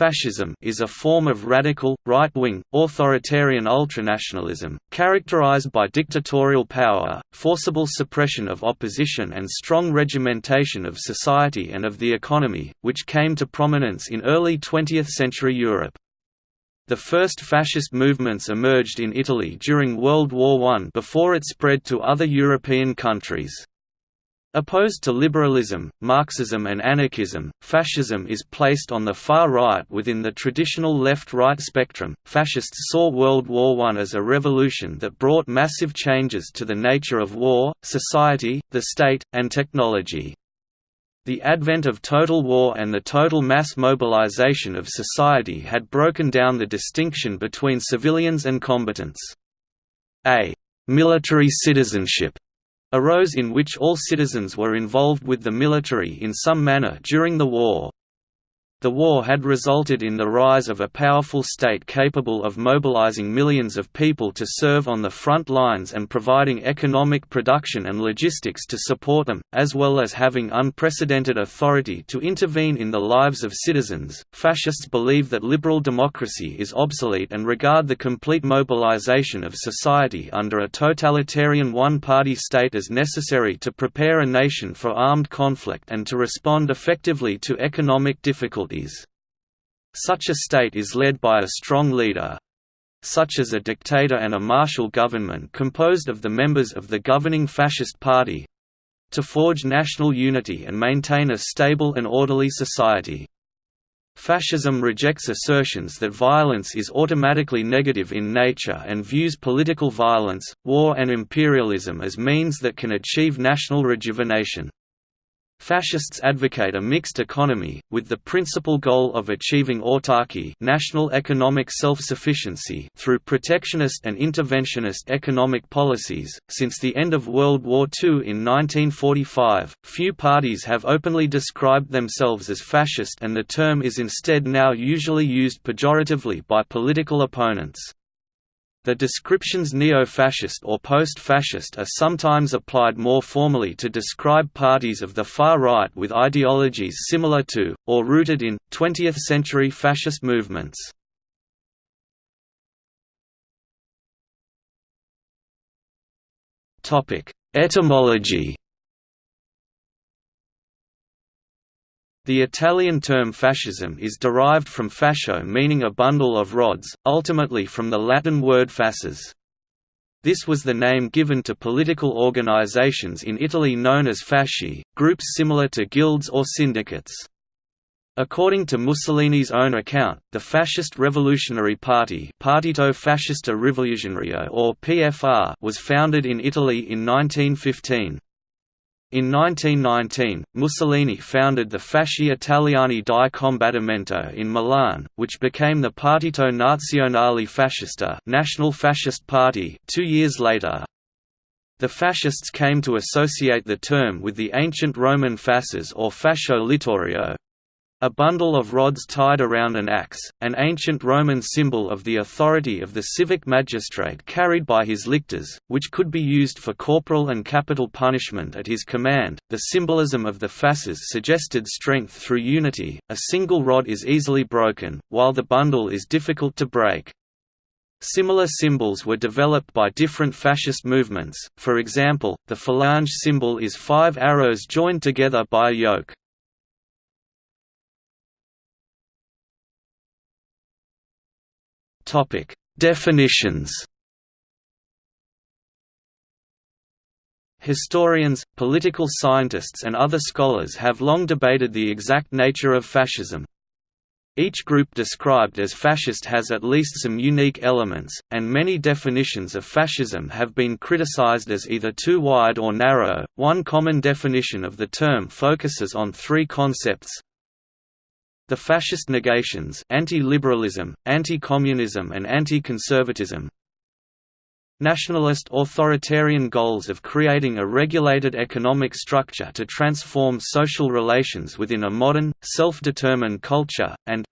Fascism is a form of radical, right-wing, authoritarian ultranationalism, characterized by dictatorial power, forcible suppression of opposition and strong regimentation of society and of the economy, which came to prominence in early 20th-century Europe. The first fascist movements emerged in Italy during World War I before it spread to other European countries. Opposed to liberalism, Marxism and anarchism, fascism is placed on the far right within the traditional left-right spectrum. Fascists saw World War I as a revolution that brought massive changes to the nature of war, society, the state, and technology. The advent of total war and the total mass mobilization of society had broken down the distinction between civilians and combatants. A military citizenship arose in which all citizens were involved with the military in some manner during the war. The war had resulted in the rise of a powerful state capable of mobilizing millions of people to serve on the front lines and providing economic production and logistics to support them, as well as having unprecedented authority to intervene in the lives of citizens. Fascists believe that liberal democracy is obsolete and regard the complete mobilization of society under a totalitarian one party state as necessary to prepare a nation for armed conflict and to respond effectively to economic difficulties difficulties. Such a state is led by a strong leader such as a dictator and a martial government composed of the members of the governing fascist party to forge national unity and maintain a stable and orderly society. Fascism rejects assertions that violence is automatically negative in nature and views political violence, war and imperialism as means that can achieve national rejuvenation. Fascists advocate a mixed economy, with the principal goal of achieving autarky national economic self-sufficiency through protectionist and interventionist economic policies. Since the end of World War II in 1945, few parties have openly described themselves as fascist and the term is instead now usually used pejoratively by political opponents. The descriptions neo-fascist or post-fascist are sometimes applied more formally to describe parties of the far right with ideologies similar to, or rooted in, 20th-century fascist movements. Etymology The Italian term fascism is derived from fascio meaning a bundle of rods, ultimately from the Latin word fasces. This was the name given to political organizations in Italy known as fasci, groups similar to guilds or syndicates. According to Mussolini's own account, the Fascist Revolutionary Party Partito Fascista Rivoluzionario or PFR was founded in Italy in 1915. In 1919, Mussolini founded the Fasci Italiani di Combattimento in Milan, which became the Partito Nazionale Fascista National Fascist Party two years later. The fascists came to associate the term with the ancient Roman fasces or fascio littorio, a bundle of rods tied around an axe, an ancient Roman symbol of the authority of the civic magistrate carried by his lictors, which could be used for corporal and capital punishment at his command. The symbolism of the fasces suggested strength through unity. A single rod is easily broken, while the bundle is difficult to break. Similar symbols were developed by different fascist movements, for example, the Falange symbol is five arrows joined together by a yoke. Topic: Definitions. Historians, political scientists and other scholars have long debated the exact nature of fascism. Each group described as fascist has at least some unique elements, and many definitions of fascism have been criticized as either too wide or narrow. One common definition of the term focuses on three concepts the fascist negations anti-liberalism, anti-communism and anti-conservatism Nationalist authoritarian goals of creating a regulated economic structure to transform social relations within a modern, self-determined culture, and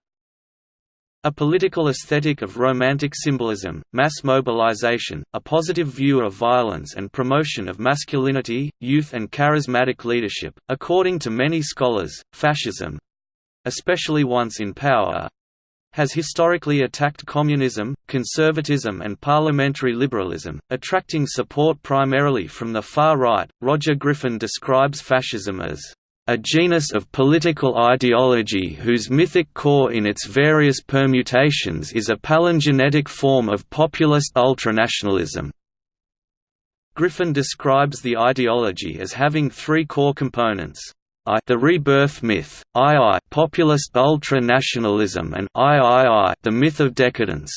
a political aesthetic of romantic symbolism, mass mobilization, a positive view of violence and promotion of masculinity, youth and charismatic leadership. According to many scholars, fascism, especially once in power has historically attacked communism, conservatism, and parliamentary liberalism, attracting support primarily from the far right. Roger Griffin describes fascism as a genus of political ideology whose mythic core in its various permutations is a palingenetic form of populist ultranationalism. Griffin describes the ideology as having three core components. I the rebirth myth, II populist ultra-nationalism and III the myth of decadence.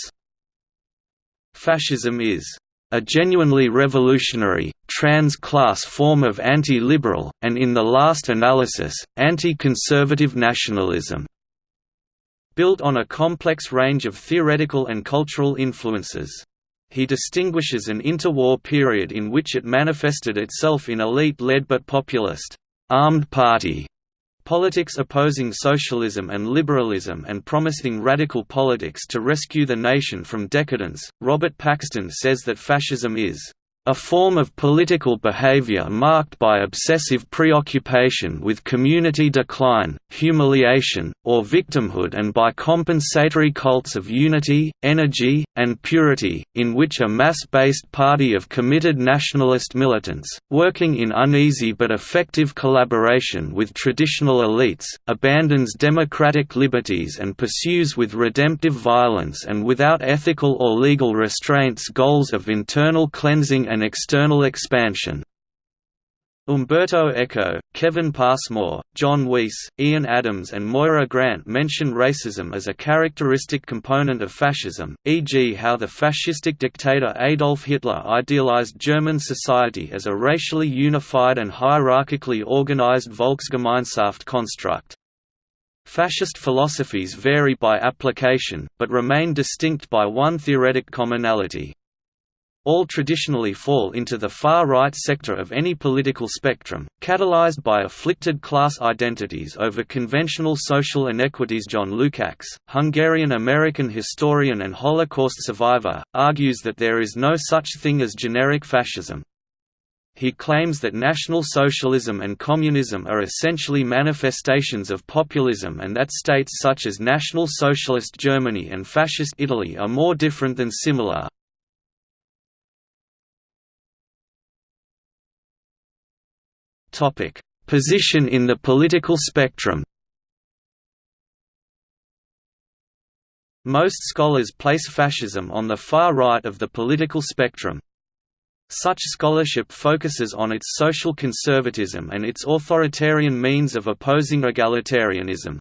Fascism is a genuinely revolutionary, trans-class form of anti-liberal, and in the last analysis, anti-conservative nationalism. Built on a complex range of theoretical and cultural influences. He distinguishes an interwar period in which it manifested itself in elite-led but populist, armed party Politics opposing socialism and liberalism and promising radical politics to rescue the nation from decadence. Robert Paxton says that fascism is a form of political behavior marked by obsessive preoccupation with community decline, humiliation, or victimhood and by compensatory cults of unity, energy, and purity, in which a mass-based party of committed nationalist militants, working in uneasy but effective collaboration with traditional elites, abandons democratic liberties and pursues with redemptive violence and without ethical or legal restraints goals of internal cleansing and external expansion. Umberto Eco, Kevin Passmore, John Weiss, Ian Adams and Moyra Grant mention racism as a characteristic component of fascism, e.g. how the fascistic dictator Adolf Hitler idealized German society as a racially unified and hierarchically organized Volksgemeinschaft construct. Fascist philosophies vary by application, but remain distinct by one theoretic commonality. All traditionally fall into the far-right sector of any political spectrum, catalyzed by afflicted class identities over conventional social inequities John Lukács, Hungarian-American historian and Holocaust survivor, argues that there is no such thing as generic fascism. He claims that National Socialism and Communism are essentially manifestations of populism and that states such as National Socialist Germany and Fascist Italy are more different than similar. Topic: Position in the political spectrum. Most scholars place fascism on the far right of the political spectrum. Such scholarship focuses on its social conservatism and its authoritarian means of opposing egalitarianism.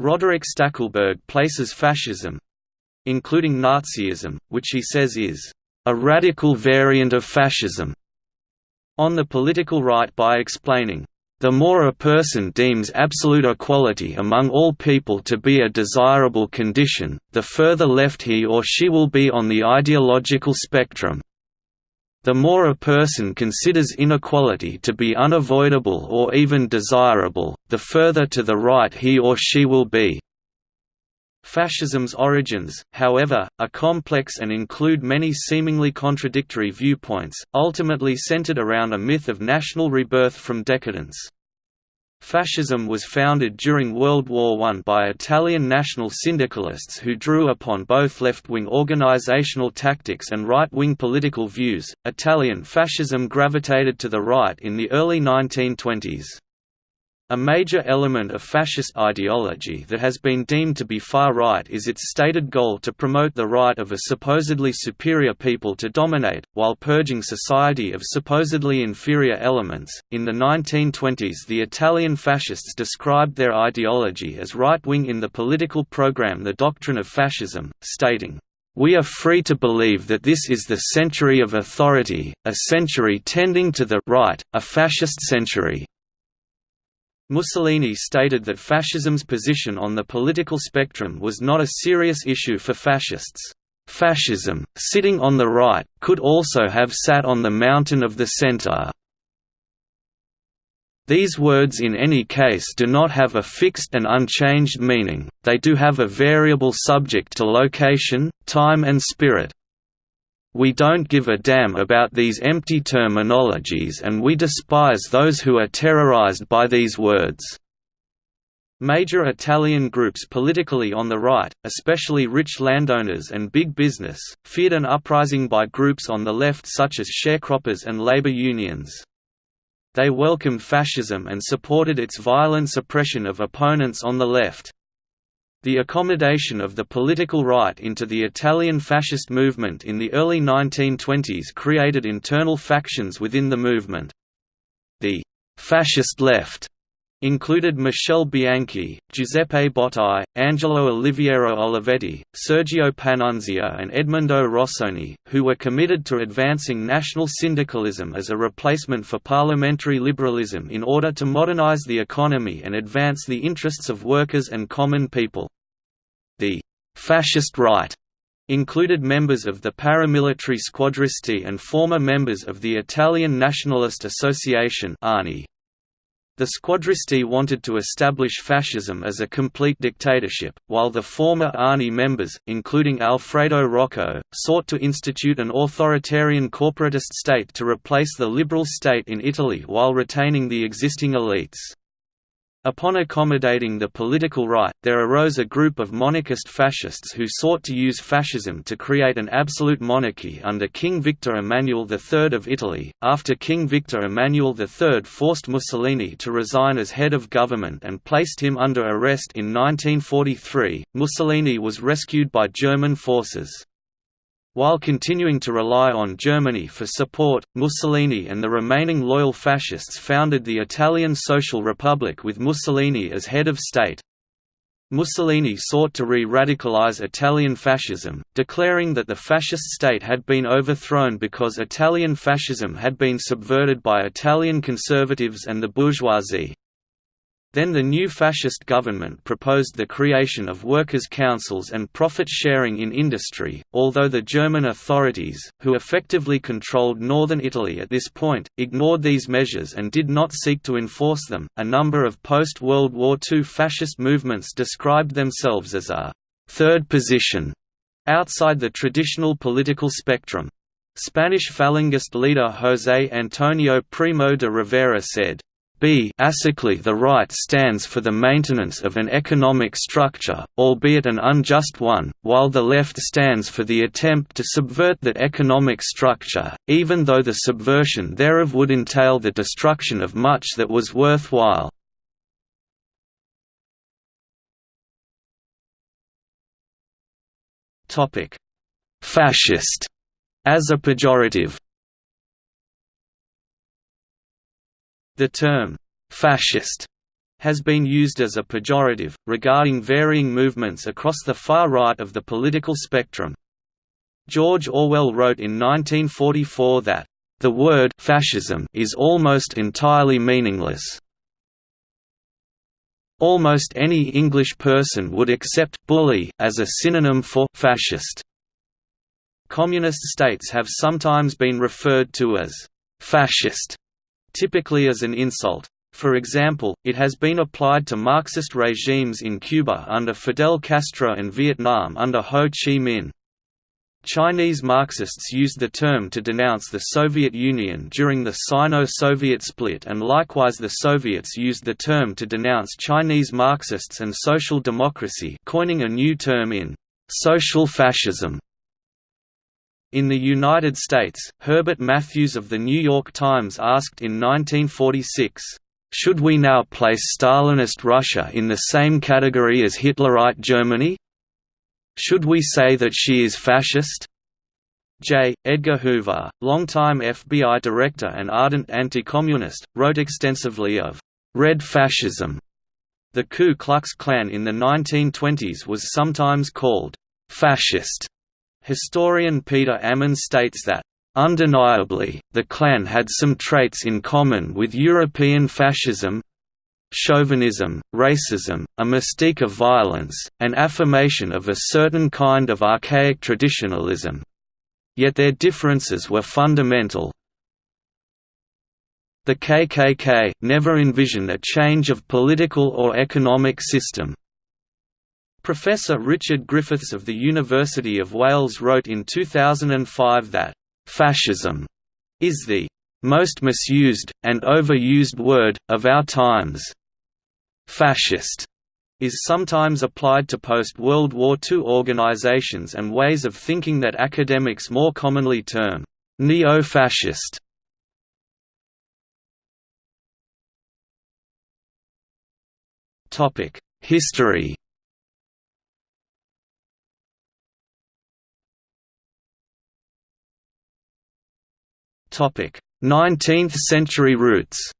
Roderick Stackelberg places fascism—including Nazism, which he says is a radical variant of fascism on the political right by explaining, "...the more a person deems absolute equality among all people to be a desirable condition, the further left he or she will be on the ideological spectrum. The more a person considers inequality to be unavoidable or even desirable, the further to the right he or she will be." Fascism's origins, however, are complex and include many seemingly contradictory viewpoints, ultimately centered around a myth of national rebirth from decadence. Fascism was founded during World War I by Italian national syndicalists who drew upon both left wing organizational tactics and right wing political views. Italian fascism gravitated to the right in the early 1920s. A major element of fascist ideology that has been deemed to be far-right is its stated goal to promote the right of a supposedly superior people to dominate, while purging society of supposedly inferior elements. In the 1920s, the Italian fascists described their ideology as right-wing in the political program The Doctrine of Fascism, stating, we are free to believe that this is the century of authority, a century tending to the right, a fascist century. Mussolini stated that fascism's position on the political spectrum was not a serious issue for fascists. Fascism, sitting on the right, could also have sat on the mountain of the center. These words in any case do not have a fixed and unchanged meaning, they do have a variable subject to location, time and spirit. We don't give a damn about these empty terminologies and we despise those who are terrorized by these words." Major Italian groups politically on the right, especially rich landowners and big business, feared an uprising by groups on the left such as sharecroppers and labor unions. They welcomed fascism and supported its violent suppression of opponents on the left. The accommodation of the political right into the Italian fascist movement in the early 1920s created internal factions within the movement. The «fascist left» included Michele Bianchi, Giuseppe Bottai, Angelo Oliviero Olivetti, Sergio Panunzio and Edmondo Rossoni, who were committed to advancing national syndicalism as a replacement for parliamentary liberalism in order to modernize the economy and advance the interests of workers and common people. The «fascist right» included members of the paramilitary squadristi and former members of the Italian Nationalist Association ANI. The squadristi wanted to establish fascism as a complete dictatorship, while the former ANI members, including Alfredo Rocco, sought to institute an authoritarian corporatist state to replace the liberal state in Italy while retaining the existing elites. Upon accommodating the political right, there arose a group of monarchist fascists who sought to use fascism to create an absolute monarchy under King Victor Emmanuel III of Italy. After King Victor Emmanuel III forced Mussolini to resign as head of government and placed him under arrest in 1943, Mussolini was rescued by German forces. While continuing to rely on Germany for support, Mussolini and the remaining loyal fascists founded the Italian Social Republic with Mussolini as head of state. Mussolini sought to re-radicalize Italian fascism, declaring that the fascist state had been overthrown because Italian fascism had been subverted by Italian conservatives and the bourgeoisie. Then the new fascist government proposed the creation of workers' councils and profit sharing in industry, although the German authorities, who effectively controlled northern Italy at this point, ignored these measures and did not seek to enforce them. A number of post World War II fascist movements described themselves as a third position outside the traditional political spectrum. Spanish Falangist leader José Antonio Primo de Rivera said, b the right stands for the maintenance of an economic structure, albeit an unjust one, while the left stands for the attempt to subvert that economic structure, even though the subversion thereof would entail the destruction of much that was worthwhile. Fascist. As a pejorative The term, «fascist» has been used as a pejorative, regarding varying movements across the far right of the political spectrum. George Orwell wrote in 1944 that, "...the word fascism is almost entirely meaningless." Almost any English person would accept «bully» as a synonym for «fascist». Communist states have sometimes been referred to as «fascist» typically as an insult. For example, it has been applied to Marxist regimes in Cuba under Fidel Castro and Vietnam under Ho Chi Minh. Chinese Marxists used the term to denounce the Soviet Union during the Sino-Soviet split and likewise the Soviets used the term to denounce Chinese Marxists and social democracy coining a new term in «social fascism» In the United States, Herbert Matthews of The New York Times asked in 1946, "'Should we now place Stalinist Russia in the same category as Hitlerite Germany? Should we say that she is fascist?' J. Edgar Hoover, longtime FBI director and ardent anti-communist, wrote extensively of «red fascism». The Ku Klux Klan in the 1920s was sometimes called «fascist» Historian Peter Amann states that, "...undeniably, the Klan had some traits in common with European fascism chauvinism, racism, a mystique of violence, an affirmation of a certain kind of archaic traditionalism. Yet their differences were fundamental. The KKK never envisioned a change of political or economic system. Professor Richard Griffiths of the University of Wales wrote in 2005 that, "...fascism," is the "...most misused, and overused word, of our times." Fascist is sometimes applied to post-World War II organizations and ways of thinking that academics more commonly term neo-fascist. History 19th-century roots.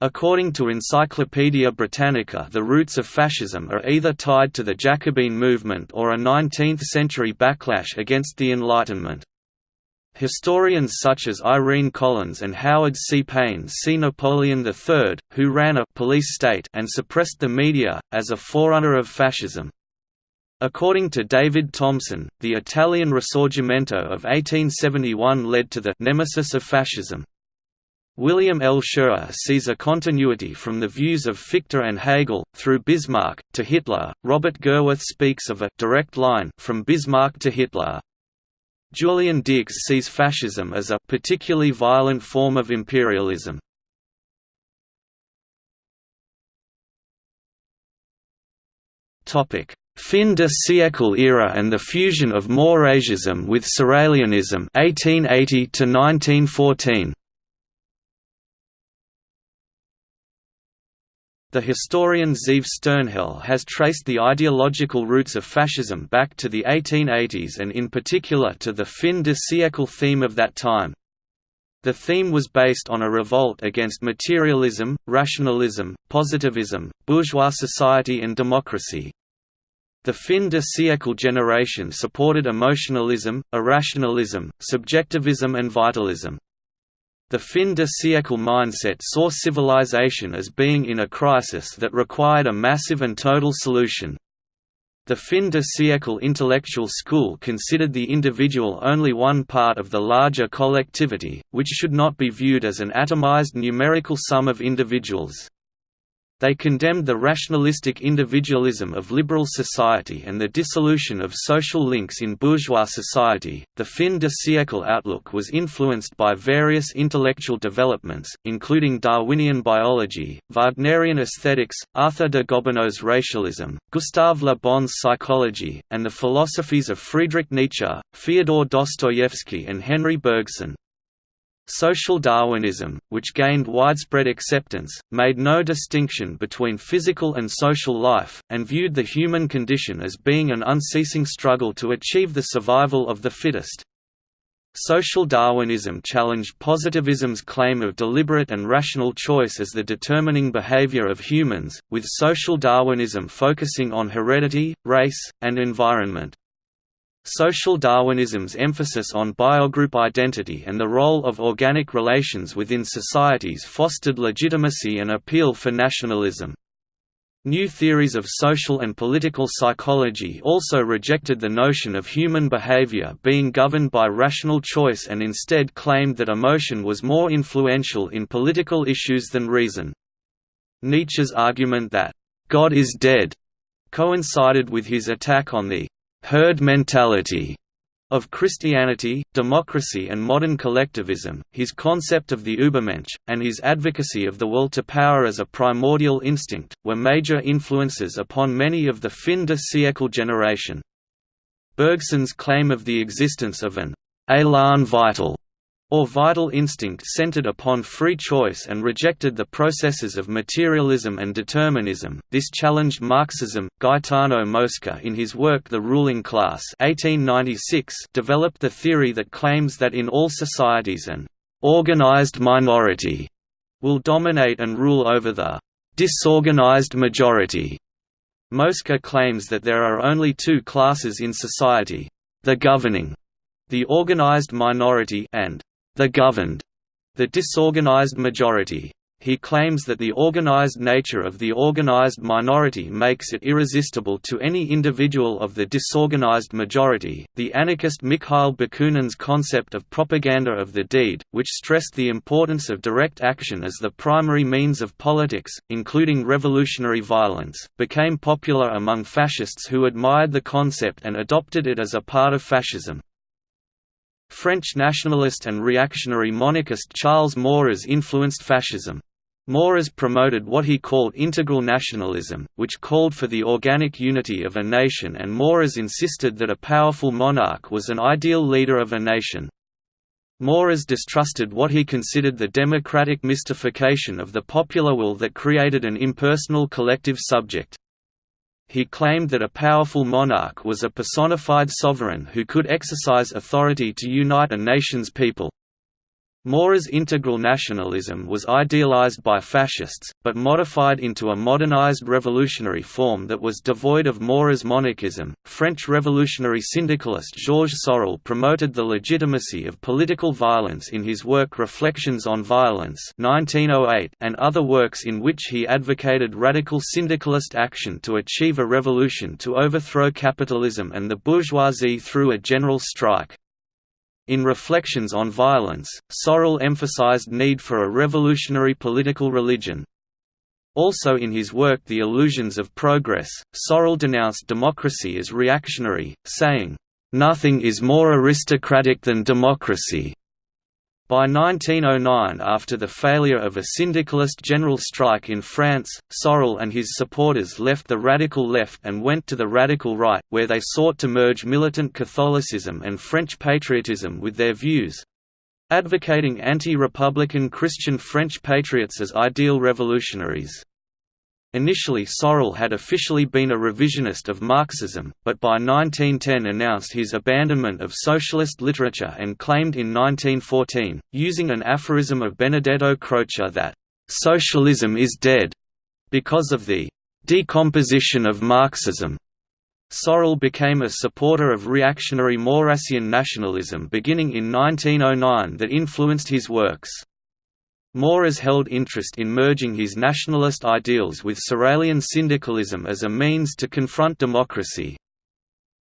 According to Encyclopaedia Britannica the roots of fascism are either tied to the Jacobin movement or a 19th-century backlash against the Enlightenment. Historians such as Irene Collins and Howard C. Payne see Napoleon III, who ran a «police state» and suppressed the media, as a forerunner of fascism. According to David Thompson, the Italian Risorgimento of 1871 led to the «nemesis of fascism». William L. Shirer sees a continuity from the views of Fichte and Hegel, through Bismarck, to Hitler. Robert Gerwarth speaks of a direct line from Bismarck to Hitler. Julian Dierkes sees fascism as a particularly violent form of imperialism. Topic: Fin de siècle era and the fusion of Maurrasism with Sorelianism 1880 to 1914. The historian Zeev Sternhell has traced the ideological roots of fascism back to the 1880s and in particular to the fin de siècle theme of that time. The theme was based on a revolt against materialism, rationalism, positivism, bourgeois society and democracy, the fin de siècle generation supported emotionalism, irrationalism, subjectivism and vitalism. The fin de siècle mindset saw civilization as being in a crisis that required a massive and total solution. The fin de siècle intellectual school considered the individual only one part of the larger collectivity, which should not be viewed as an atomized numerical sum of individuals. They condemned the rationalistic individualism of liberal society and the dissolution of social links in bourgeois society. The fin de siècle outlook was influenced by various intellectual developments, including Darwinian biology, Wagnerian aesthetics, Arthur de Gobineau's racialism, Gustave Le Bon's psychology, and the philosophies of Friedrich Nietzsche, Fyodor Dostoevsky, and Henri Bergson. Social Darwinism, which gained widespread acceptance, made no distinction between physical and social life, and viewed the human condition as being an unceasing struggle to achieve the survival of the fittest. Social Darwinism challenged positivism's claim of deliberate and rational choice as the determining behavior of humans, with social Darwinism focusing on heredity, race, and environment. Social Darwinism's emphasis on biogroup identity and the role of organic relations within societies fostered legitimacy and appeal for nationalism. New theories of social and political psychology also rejected the notion of human behavior being governed by rational choice and instead claimed that emotion was more influential in political issues than reason. Nietzsche's argument that, "...God is dead," coincided with his attack on the herd mentality of Christianity, democracy and modern collectivism, his concept of the Übermensch, and his advocacy of the will to power as a primordial instinct, were major influences upon many of the fin de siècle generation. Bergson's claim of the existence of an «élan vital» or vital instinct centered upon free choice and rejected the processes of materialism and determinism. This challenged Marxism. Gaetano Mosca, in his work The Ruling Class (1896), developed the theory that claims that in all societies an organized minority will dominate and rule over the disorganized majority. Mosca claims that there are only two classes in society: the governing, the organized minority, and the governed, the disorganized majority. He claims that the organized nature of the organized minority makes it irresistible to any individual of the disorganized majority. The anarchist Mikhail Bakunin's concept of propaganda of the deed, which stressed the importance of direct action as the primary means of politics, including revolutionary violence, became popular among fascists who admired the concept and adopted it as a part of fascism. French nationalist and reactionary monarchist Charles Maurras influenced fascism. Maurras promoted what he called integral nationalism, which called for the organic unity of a nation and Maurras insisted that a powerful monarch was an ideal leader of a nation. Maurras distrusted what he considered the democratic mystification of the popular will that created an impersonal collective subject. He claimed that a powerful monarch was a personified sovereign who could exercise authority to unite a nation's people. Maurras's integral nationalism was idealized by fascists, but modified into a modernized revolutionary form that was devoid of Maurras's monarchism. French revolutionary syndicalist Georges Sorel promoted the legitimacy of political violence in his work Reflections on Violence (1908) and other works in which he advocated radical syndicalist action to achieve a revolution to overthrow capitalism and the bourgeoisie through a general strike. In Reflections on Violence, Sorel emphasized need for a revolutionary political religion. Also in his work The Illusions of Progress, Sorel denounced democracy as reactionary, saying, "...nothing is more aristocratic than democracy." By 1909 after the failure of a syndicalist general strike in France, Sorel and his supporters left the radical left and went to the radical right, where they sought to merge militant Catholicism and French patriotism with their views—advocating anti-republican Christian French patriots as ideal revolutionaries. Initially Sorel had officially been a revisionist of Marxism, but by 1910 announced his abandonment of socialist literature and claimed in 1914, using an aphorism of Benedetto Croce that, "...socialism is dead," because of the "...decomposition of Marxism." Sorel became a supporter of reactionary Maurrassian nationalism beginning in 1909 that influenced his works. Maurras held interest in merging his nationalist ideals with Sorelian syndicalism as a means to confront democracy.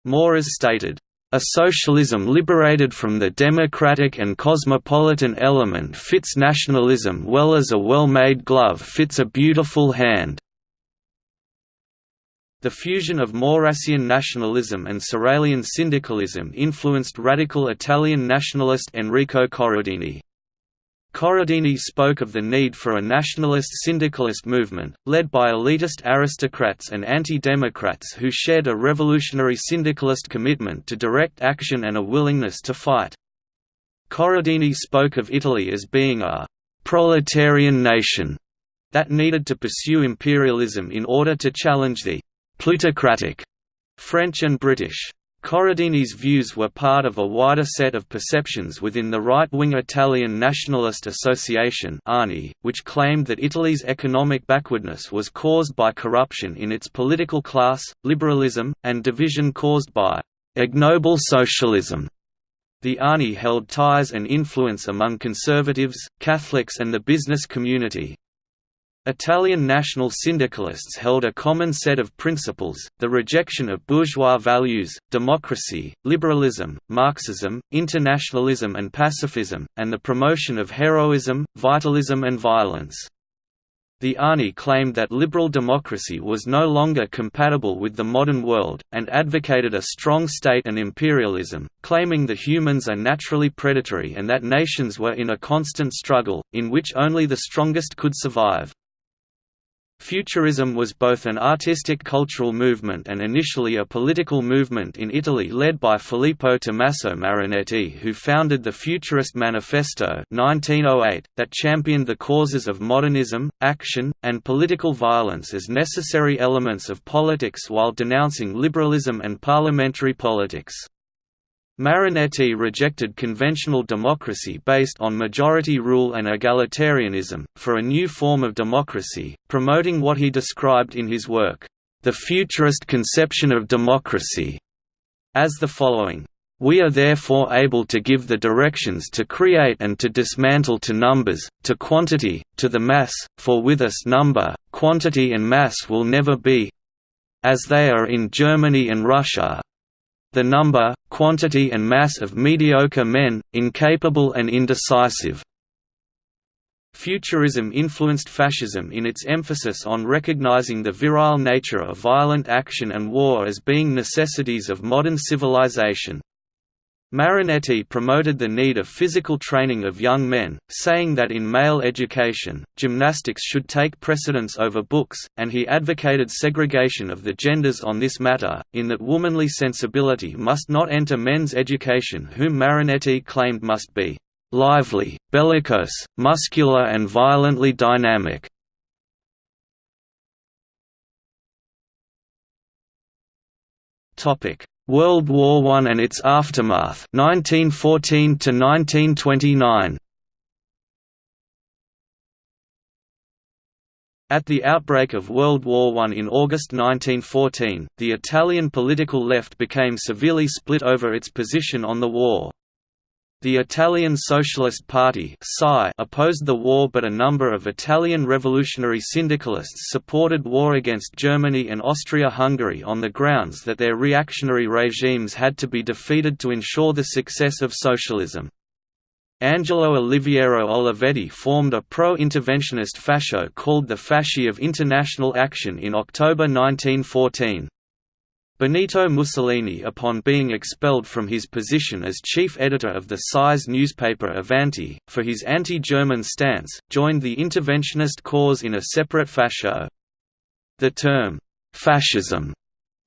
Maurras stated, "...a socialism liberated from the democratic and cosmopolitan element fits nationalism well as a well-made glove fits a beautiful hand." The fusion of Maurrassian nationalism and Sorelian syndicalism influenced radical Italian nationalist Enrico Corradini. Corradini spoke of the need for a nationalist syndicalist movement, led by elitist aristocrats and anti-democrats who shared a revolutionary syndicalist commitment to direct action and a willingness to fight. Corradini spoke of Italy as being a «proletarian nation» that needed to pursue imperialism in order to challenge the «plutocratic» French and British Corradini's views were part of a wider set of perceptions within the right-wing Italian Nationalist Association which claimed that Italy's economic backwardness was caused by corruption in its political class, liberalism, and division caused by «ignoble socialism». The ANI held ties and influence among conservatives, Catholics and the business community, Italian national syndicalists held a common set of principles, the rejection of bourgeois values, democracy, liberalism, Marxism, internationalism and pacifism, and the promotion of heroism, vitalism and violence. The ANI claimed that liberal democracy was no longer compatible with the modern world, and advocated a strong state and imperialism, claiming that humans are naturally predatory and that nations were in a constant struggle, in which only the strongest could survive. Futurism was both an artistic cultural movement and initially a political movement in Italy led by Filippo Tommaso Marinetti who founded the Futurist Manifesto 1908, that championed the causes of modernism, action, and political violence as necessary elements of politics while denouncing liberalism and parliamentary politics. Marinetti rejected conventional democracy based on majority rule and egalitarianism, for a new form of democracy, promoting what he described in his work, "...the futurist conception of democracy", as the following. We are therefore able to give the directions to create and to dismantle to numbers, to quantity, to the mass, for with us number, quantity and mass will never be—as they are in Germany and Russia, the number, quantity and mass of mediocre men, incapable and indecisive. Futurism influenced fascism in its emphasis on recognizing the virile nature of violent action and war as being necessities of modern civilization. Marinetti promoted the need of physical training of young men, saying that in male education, gymnastics should take precedence over books, and he advocated segregation of the genders on this matter, in that womanly sensibility must not enter men's education whom Marinetti claimed must be lively, bellicose, muscular and violently dynamic. Topic World War I and its aftermath 1914 to 1929 At the outbreak of World War I in August 1914, the Italian political left became severely split over its position on the war. The Italian Socialist Party opposed the war but a number of Italian revolutionary syndicalists supported war against Germany and Austria-Hungary on the grounds that their reactionary regimes had to be defeated to ensure the success of socialism. Angelo Oliviero Olivetti formed a pro-interventionist fascio called the Fasci of International Action in October 1914. Benito Mussolini upon being expelled from his position as chief editor of the PSI's newspaper Avanti, for his anti-German stance, joined the interventionist cause in a separate fascio. The term, «fascism»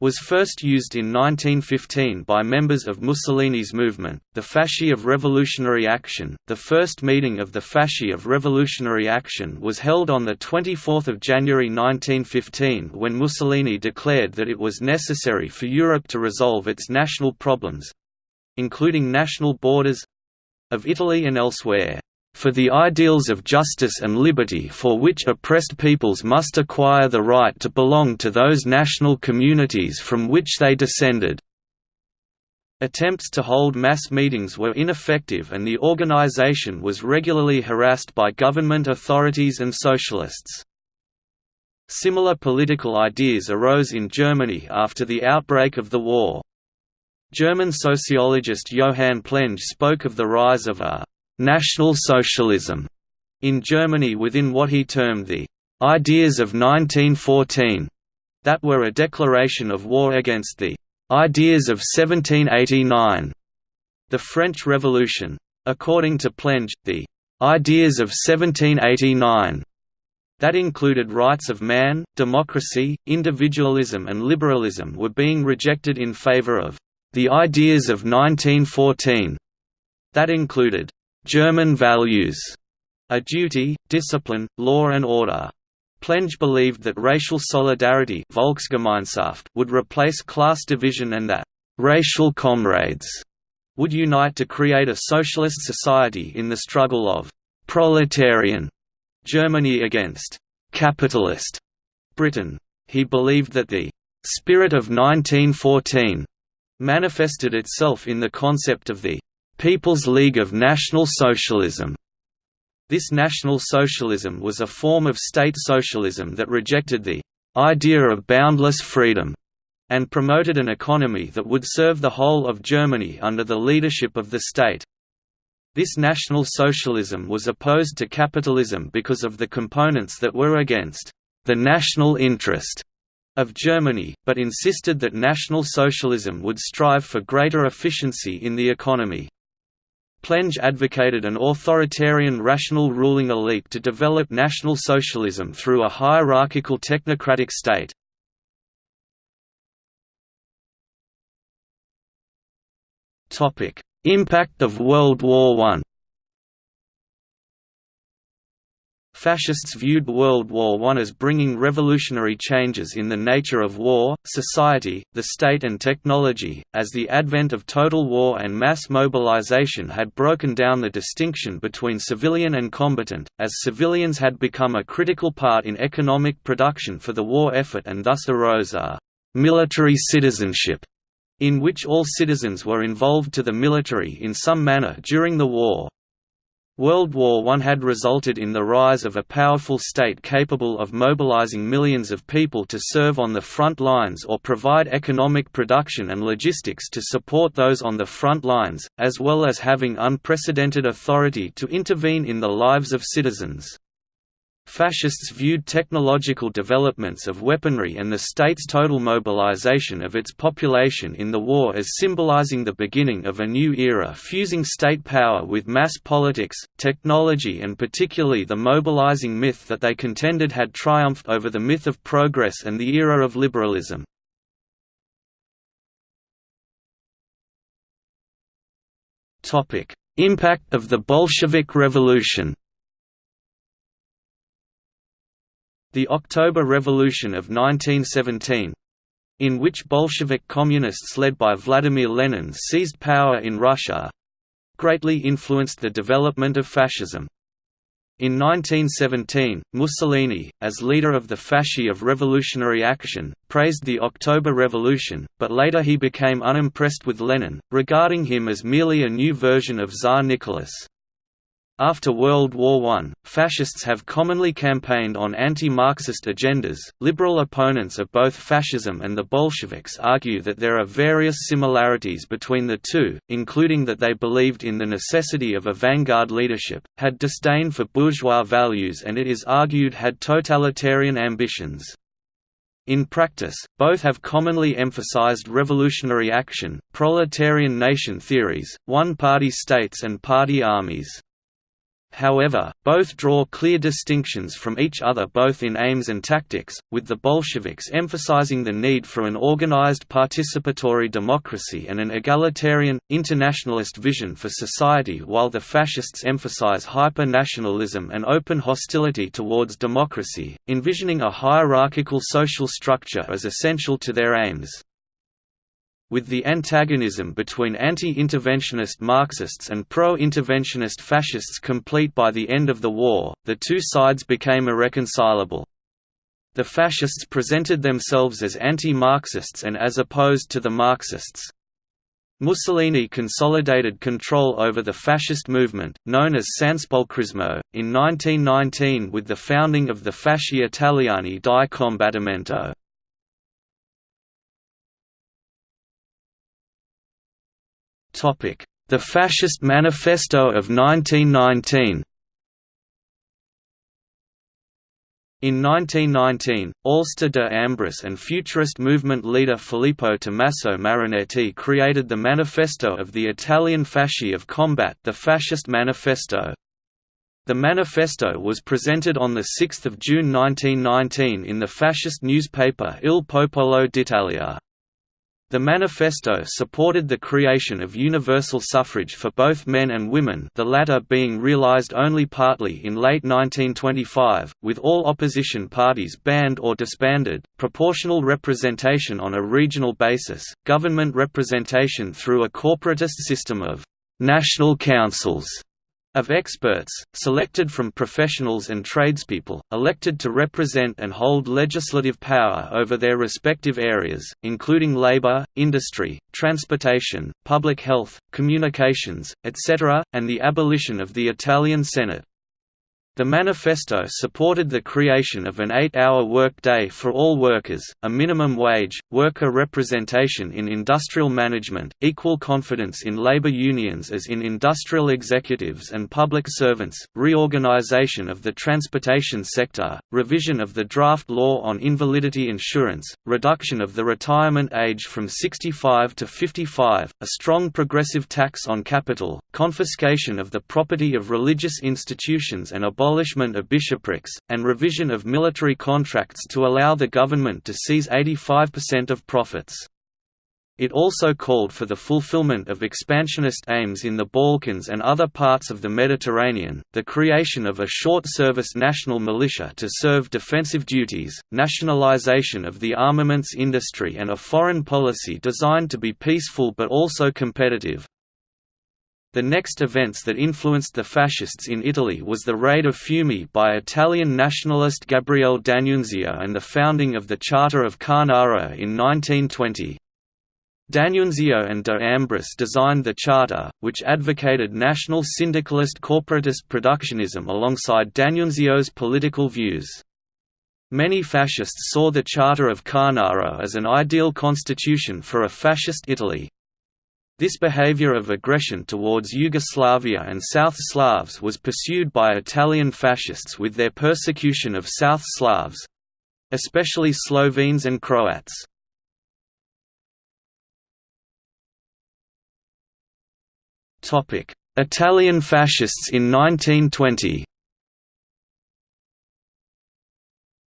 was first used in 1915 by members of Mussolini's movement, the Fasci of Revolutionary Action. The first meeting of the Fasci of Revolutionary Action was held on 24 January 1915 when Mussolini declared that it was necessary for Europe to resolve its national problems including national borders of Italy and elsewhere for the ideals of justice and liberty for which oppressed peoples must acquire the right to belong to those national communities from which they descended." Attempts to hold mass meetings were ineffective and the organization was regularly harassed by government authorities and socialists. Similar political ideas arose in Germany after the outbreak of the war. German sociologist Johann Plenge spoke of the rise of a National Socialism in Germany within what he termed the ideas of 1914 that were a declaration of war against the ideas of 1789 the French Revolution according to Plenge the ideas of 1789 that included rights of man, democracy, individualism and liberalism were being rejected in favor of the ideas of 1914 that included German values, a duty, discipline, law and order. Plenge believed that racial solidarity Volksgemeinschaft would replace class division and that «racial comrades» would unite to create a socialist society in the struggle of «proletarian» Germany against «capitalist» Britain. He believed that the «spirit of 1914» manifested itself in the concept of the People's League of National Socialism. This National Socialism was a form of state socialism that rejected the idea of boundless freedom and promoted an economy that would serve the whole of Germany under the leadership of the state. This National Socialism was opposed to capitalism because of the components that were against the national interest of Germany, but insisted that National Socialism would strive for greater efficiency in the economy. Plenge advocated an authoritarian rational ruling elite to develop National Socialism through a hierarchical technocratic state. Impact of World War I Fascists viewed World War I as bringing revolutionary changes in the nature of war, society, the state and technology, as the advent of total war and mass mobilization had broken down the distinction between civilian and combatant, as civilians had become a critical part in economic production for the war effort and thus arose a «military citizenship» in which all citizens were involved to the military in some manner during the war. World War I had resulted in the rise of a powerful state capable of mobilizing millions of people to serve on the front lines or provide economic production and logistics to support those on the front lines, as well as having unprecedented authority to intervene in the lives of citizens. Fascists viewed technological developments of weaponry and the state's total mobilization of its population in the war as symbolizing the beginning of a new era fusing state power with mass politics, technology and particularly the mobilizing myth that they contended had triumphed over the myth of progress and the era of liberalism. Impact of the Bolshevik Revolution The October Revolution of 1917 in which Bolshevik communists led by Vladimir Lenin seized power in Russia greatly influenced the development of fascism. In 1917, Mussolini, as leader of the Fasci of Revolutionary Action, praised the October Revolution, but later he became unimpressed with Lenin, regarding him as merely a new version of Tsar Nicholas. After World War I, fascists have commonly campaigned on anti-Marxist agendas. Liberal opponents of both fascism and the Bolsheviks argue that there are various similarities between the two, including that they believed in the necessity of a vanguard leadership, had disdain for bourgeois values and it is argued had totalitarian ambitions. In practice, both have commonly emphasized revolutionary action, proletarian nation theories, one-party states and party armies. However, both draw clear distinctions from each other both in aims and tactics, with the Bolsheviks emphasizing the need for an organized participatory democracy and an egalitarian, internationalist vision for society while the fascists emphasize hyper-nationalism and open hostility towards democracy, envisioning a hierarchical social structure as essential to their aims with the antagonism between anti-interventionist Marxists and pro-interventionist fascists complete by the end of the war, the two sides became irreconcilable. The fascists presented themselves as anti-Marxists and as opposed to the Marxists. Mussolini consolidated control over the fascist movement, known as Sanspolcrismo, in 1919 with the founding of the Fasci Italiani di Combattimento. The Fascist Manifesto of 1919 In 1919, Alceste de Ambris and futurist movement leader Filippo Tommaso Marinetti created the Manifesto of the Italian Fasci of Combat the Fascist Manifesto. The manifesto was presented on 6 June 1919 in the fascist newspaper Il Popolo d'Italia. The manifesto supported the creation of universal suffrage for both men and women the latter being realized only partly in late 1925, with all opposition parties banned or disbanded, proportional representation on a regional basis, government representation through a corporatist system of «national councils» of experts, selected from professionals and tradespeople, elected to represent and hold legislative power over their respective areas, including labor, industry, transportation, public health, communications, etc., and the abolition of the Italian Senate. The manifesto supported the creation of an eight-hour work-day for all workers, a minimum wage, worker representation in industrial management, equal confidence in labor unions as in industrial executives and public servants, reorganization of the transportation sector, revision of the draft law on invalidity insurance, reduction of the retirement age from 65 to 55, a strong progressive tax on capital, confiscation of the property of religious institutions and abolishment abolishment of bishoprics, and revision of military contracts to allow the government to seize 85% of profits. It also called for the fulfillment of expansionist aims in the Balkans and other parts of the Mediterranean, the creation of a short-service national militia to serve defensive duties, nationalization of the armaments industry and a foreign policy designed to be peaceful but also competitive. The next events that influenced the fascists in Italy was the raid of Fiume by Italian nationalist Gabriele D'Annunzio and the founding of the Charter of Carnaro in 1920. D'Annunzio and de Ambris designed the charter, which advocated national syndicalist corporatist productionism alongside D'Annunzio's political views. Many fascists saw the Charter of Carnaro as an ideal constitution for a fascist Italy. This behavior of aggression towards Yugoslavia and South Slavs was pursued by Italian fascists with their persecution of South Slavs—especially Slovenes and Croats. Italian fascists in 1920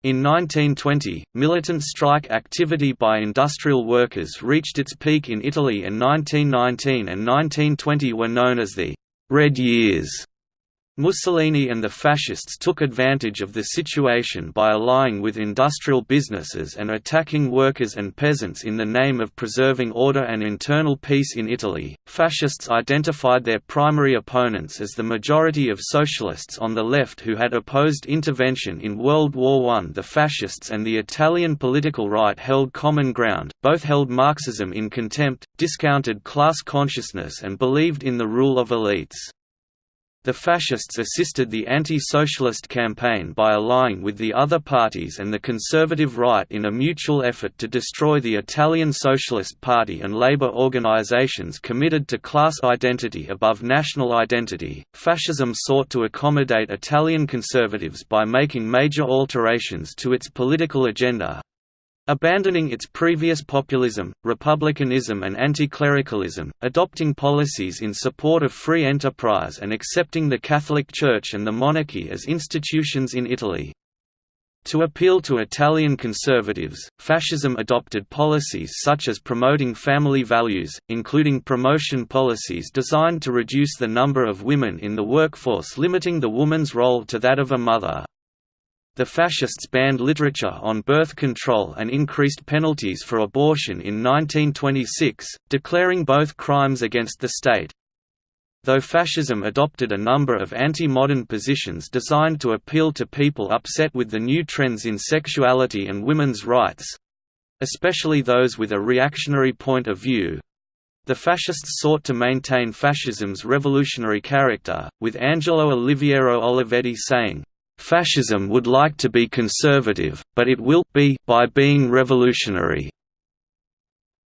In 1920, militant strike activity by industrial workers reached its peak in Italy and 1919 and 1920 were known as the «Red Years». Mussolini and the fascists took advantage of the situation by allying with industrial businesses and attacking workers and peasants in the name of preserving order and internal peace in Italy. Fascists identified their primary opponents as the majority of socialists on the left who had opposed intervention in World War I. The fascists and the Italian political right held common ground, both held Marxism in contempt, discounted class consciousness, and believed in the rule of elites. The fascists assisted the anti-socialist campaign by allying with the other parties and the conservative right in a mutual effort to destroy the Italian Socialist Party and labor organizations committed to class identity above national identity. Fascism sought to accommodate Italian conservatives by making major alterations to its political agenda, Abandoning its previous populism, republicanism and anti-clericalism, adopting policies in support of free enterprise and accepting the Catholic Church and the monarchy as institutions in Italy. To appeal to Italian conservatives, fascism adopted policies such as promoting family values, including promotion policies designed to reduce the number of women in the workforce limiting the woman's role to that of a mother. The fascists banned literature on birth control and increased penalties for abortion in 1926, declaring both crimes against the state. Though fascism adopted a number of anti-modern positions designed to appeal to people upset with the new trends in sexuality and women's rights—especially those with a reactionary point of view, the fascists sought to maintain fascism's revolutionary character, with Angelo Oliviero Olivetti saying, Fascism would like to be conservative, but it will be by being revolutionary.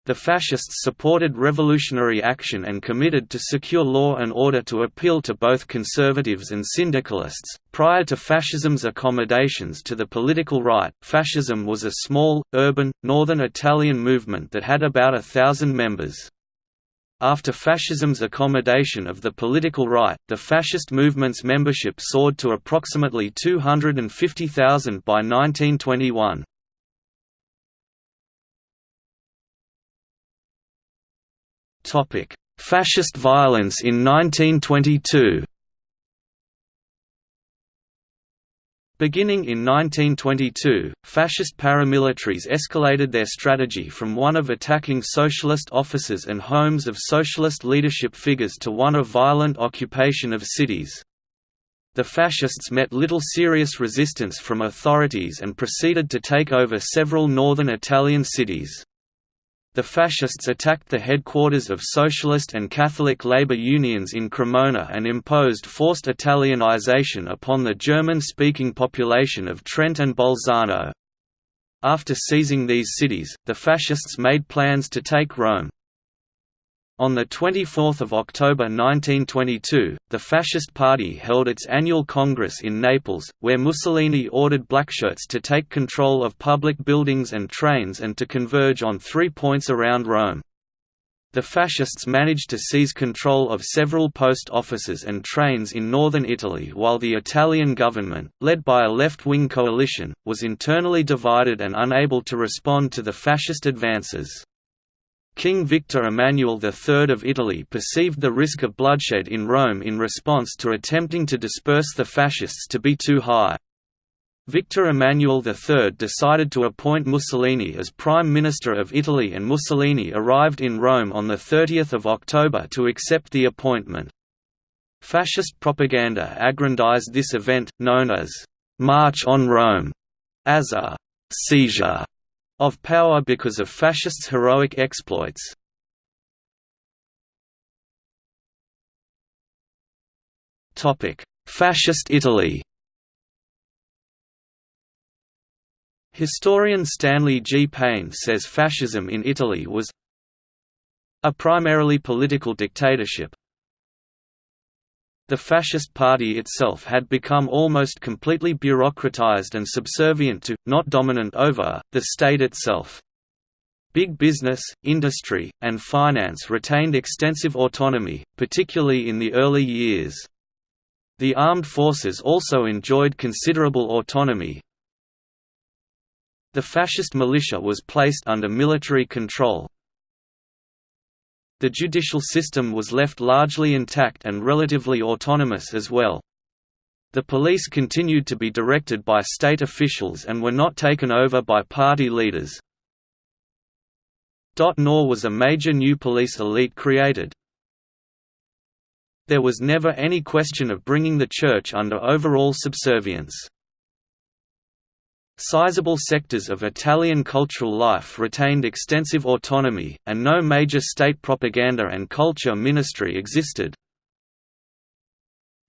The fascists supported revolutionary action and committed to secure law and order to appeal to both conservatives and syndicalists. Prior to fascism's accommodations to the political right, fascism was a small, urban, northern Italian movement that had about a thousand members. After fascism's accommodation of the political right, the fascist movement's membership soared to approximately 250,000 by 1921. Fascist violence in 1922 Beginning in 1922, fascist paramilitaries escalated their strategy from one of attacking socialist offices and homes of socialist leadership figures to one of violent occupation of cities. The fascists met little serious resistance from authorities and proceeded to take over several northern Italian cities. The fascists attacked the headquarters of socialist and Catholic labor unions in Cremona and imposed forced Italianization upon the German-speaking population of Trent and Bolzano. After seizing these cities, the fascists made plans to take Rome. On 24 October 1922, the Fascist Party held its annual congress in Naples, where Mussolini ordered blackshirts to take control of public buildings and trains and to converge on three points around Rome. The fascists managed to seize control of several post offices and trains in northern Italy while the Italian government, led by a left-wing coalition, was internally divided and unable to respond to the fascist advances. King Victor Emmanuel III of Italy perceived the risk of bloodshed in Rome in response to attempting to disperse the fascists to be too high. Victor Emmanuel III decided to appoint Mussolini as Prime Minister of Italy and Mussolini arrived in Rome on 30 October to accept the appointment. Fascist propaganda aggrandized this event, known as «March on Rome», as a «seizure» of power because of fascists' heroic exploits. Fascist Italy Historian Stanley G. Payne says fascism in Italy was a primarily political dictatorship. The Fascist Party itself had become almost completely bureaucratized and subservient to, not dominant over, the state itself. Big business, industry, and finance retained extensive autonomy, particularly in the early years. The armed forces also enjoyed considerable autonomy. The fascist militia was placed under military control, the judicial system was left largely intact and relatively autonomous as well. The police continued to be directed by state officials and were not taken over by party leaders. Nor was a major new police elite created. There was never any question of bringing the Church under overall subservience. Sizable sectors of Italian cultural life retained extensive autonomy, and no major state propaganda and culture ministry existed.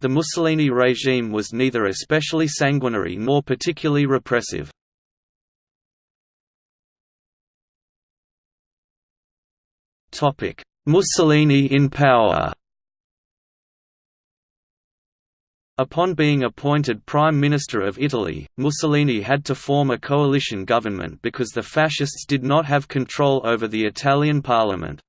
The Mussolini regime was neither especially sanguinary nor particularly repressive. Mussolini in power Upon being appointed Prime Minister of Italy, Mussolini had to form a coalition government because the fascists did not have control over the Italian parliament.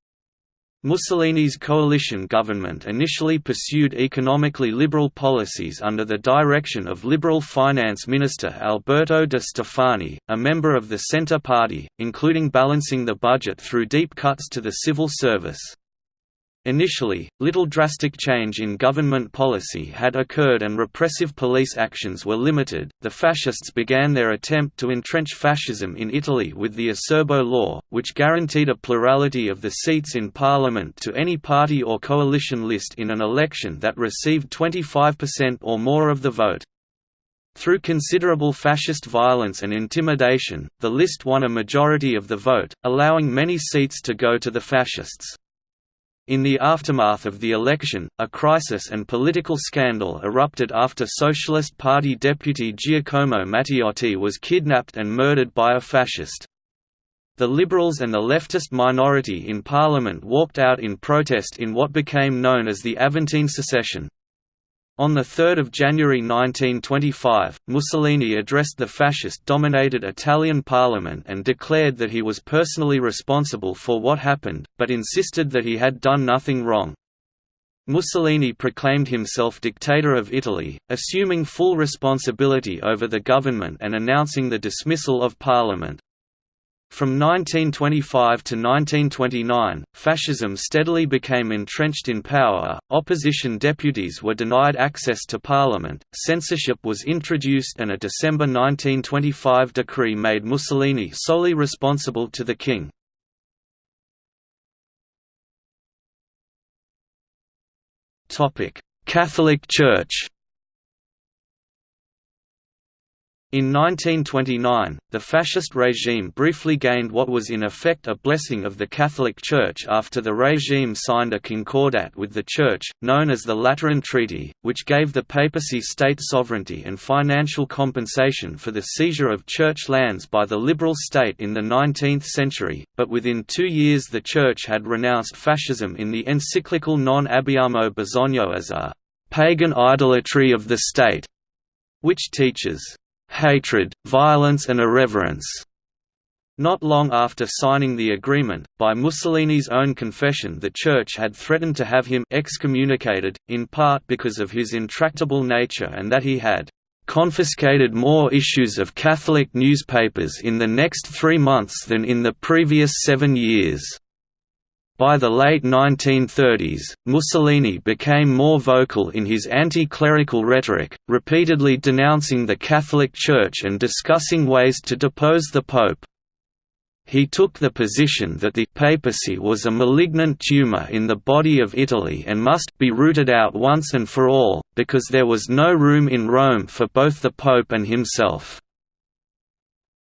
Mussolini's coalition government initially pursued economically liberal policies under the direction of Liberal Finance Minister Alberto de Stefani, a member of the Centre Party, including balancing the budget through deep cuts to the civil service. Initially, little drastic change in government policy had occurred and repressive police actions were limited. The fascists began their attempt to entrench fascism in Italy with the Acerbo law, which guaranteed a plurality of the seats in parliament to any party or coalition list in an election that received 25% or more of the vote. Through considerable fascist violence and intimidation, the list won a majority of the vote, allowing many seats to go to the fascists. In the aftermath of the election, a crisis and political scandal erupted after Socialist Party deputy Giacomo Matteotti was kidnapped and murdered by a fascist. The Liberals and the leftist minority in parliament walked out in protest in what became known as the Aventine secession. On 3 January 1925, Mussolini addressed the fascist-dominated Italian parliament and declared that he was personally responsible for what happened, but insisted that he had done nothing wrong. Mussolini proclaimed himself dictator of Italy, assuming full responsibility over the government and announcing the dismissal of parliament. From 1925 to 1929, fascism steadily became entrenched in power, opposition deputies were denied access to parliament, censorship was introduced and a December 1925 decree made Mussolini solely responsible to the king. Catholic Church In 1929, the fascist regime briefly gained what was in effect a blessing of the Catholic Church after the regime signed a concordat with the Church, known as the Lateran Treaty, which gave the papacy state sovereignty and financial compensation for the seizure of church lands by the liberal state in the 19th century, but within two years the Church had renounced fascism in the encyclical Non abbiamo bisogno as a «pagan idolatry of the state», which teaches hatred, violence and irreverence. Not long after signing the agreement, by Mussolini's own confession the Church had threatened to have him excommunicated, in part because of his intractable nature and that he had "...confiscated more issues of Catholic newspapers in the next three months than in the previous seven years." By the late 1930s, Mussolini became more vocal in his anti-clerical rhetoric, repeatedly denouncing the Catholic Church and discussing ways to depose the Pope. He took the position that the papacy was a malignant tumor in the body of Italy and must be rooted out once and for all, because there was no room in Rome for both the Pope and himself.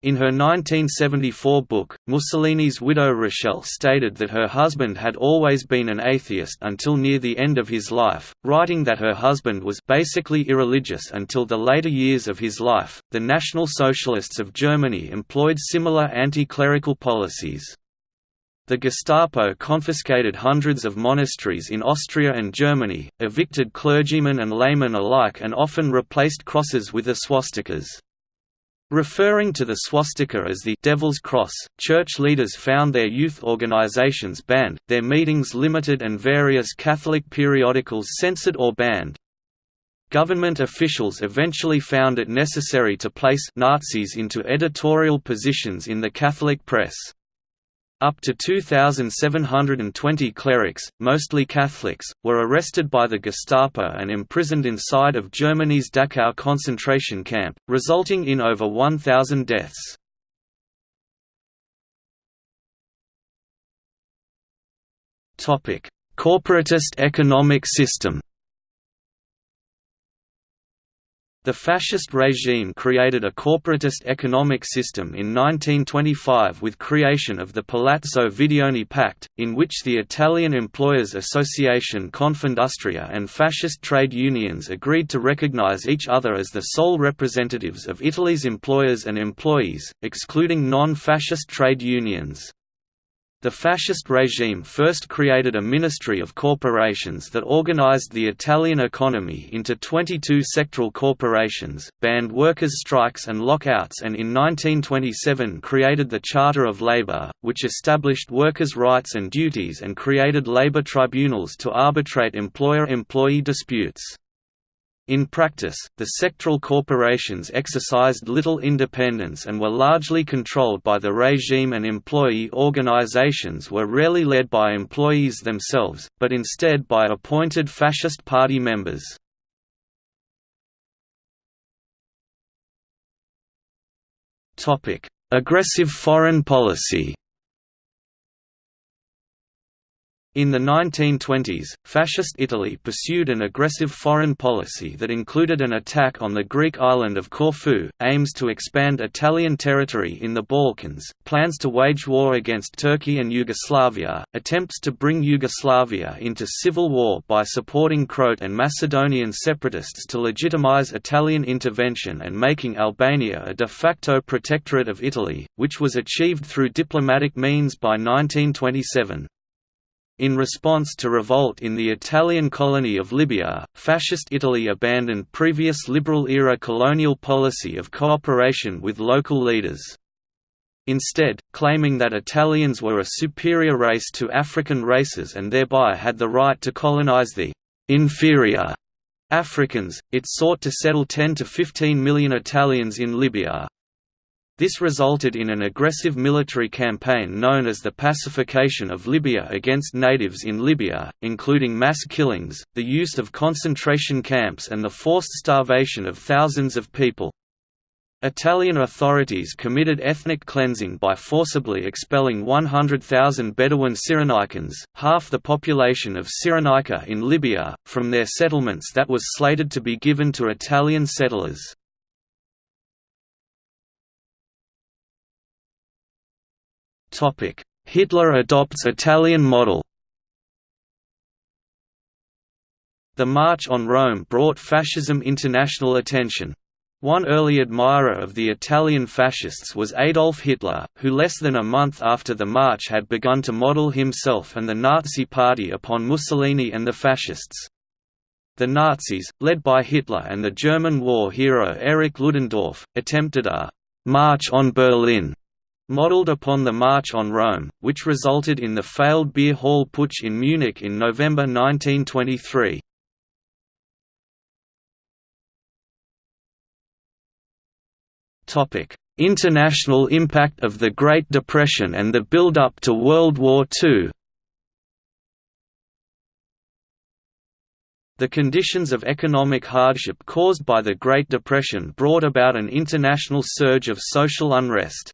In her 1974 book, Mussolini's widow Rachele stated that her husband had always been an atheist until near the end of his life, writing that her husband was basically irreligious until the later years of his life. The National Socialists of Germany employed similar anti clerical policies. The Gestapo confiscated hundreds of monasteries in Austria and Germany, evicted clergymen and laymen alike and often replaced crosses with the swastikas. Referring to the swastika as the Devil's Cross, church leaders found their youth organizations banned, their meetings limited and various Catholic periodicals censored or banned. Government officials eventually found it necessary to place Nazis into editorial positions in the Catholic press. Up to 2,720 clerics, mostly Catholics, were arrested by the Gestapo and imprisoned inside of Germany's Dachau concentration camp, resulting in over 1,000 deaths. Corporatist economic system The fascist regime created a corporatist economic system in 1925 with creation of the Palazzo Videoni Pact, in which the Italian Employers Association Confindustria and fascist trade unions agreed to recognize each other as the sole representatives of Italy's employers and employees, excluding non-fascist trade unions. The fascist regime first created a ministry of corporations that organized the Italian economy into 22 sectoral corporations, banned workers' strikes and lockouts and in 1927 created the Charter of Labor, which established workers' rights and duties and created labor tribunals to arbitrate employer-employee disputes. In practice, the sectoral corporations exercised little independence and were largely controlled by the regime and employee organizations were rarely led by employees themselves, but instead by appointed fascist party members. Aggressive foreign policy In the 1920s, Fascist Italy pursued an aggressive foreign policy that included an attack on the Greek island of Corfu, aims to expand Italian territory in the Balkans, plans to wage war against Turkey and Yugoslavia, attempts to bring Yugoslavia into civil war by supporting Croat and Macedonian separatists to legitimize Italian intervention and making Albania a de facto protectorate of Italy, which was achieved through diplomatic means by 1927. In response to revolt in the Italian colony of Libya, Fascist Italy abandoned previous liberal-era colonial policy of cooperation with local leaders. Instead, claiming that Italians were a superior race to African races and thereby had the right to colonize the «inferior» Africans, it sought to settle 10 to 15 million Italians in Libya. This resulted in an aggressive military campaign known as the Pacification of Libya against natives in Libya, including mass killings, the use of concentration camps and the forced starvation of thousands of people. Italian authorities committed ethnic cleansing by forcibly expelling 100,000 Bedouin Cyrenaicans, half the population of Cyrenaica in Libya, from their settlements that was slated to be given to Italian settlers. Hitler adopts Italian model The March on Rome brought fascism international attention. One early admirer of the Italian fascists was Adolf Hitler, who less than a month after the march had begun to model himself and the Nazi Party upon Mussolini and the fascists. The Nazis, led by Hitler and the German war hero Erich Ludendorff, attempted a «march on Berlin» Modeled upon the March on Rome, which resulted in the failed beer hall putsch in Munich in November 1923. International impact of the Great Depression and the build-up to World War II The conditions of economic hardship caused by the Great Depression brought about an international surge of social unrest.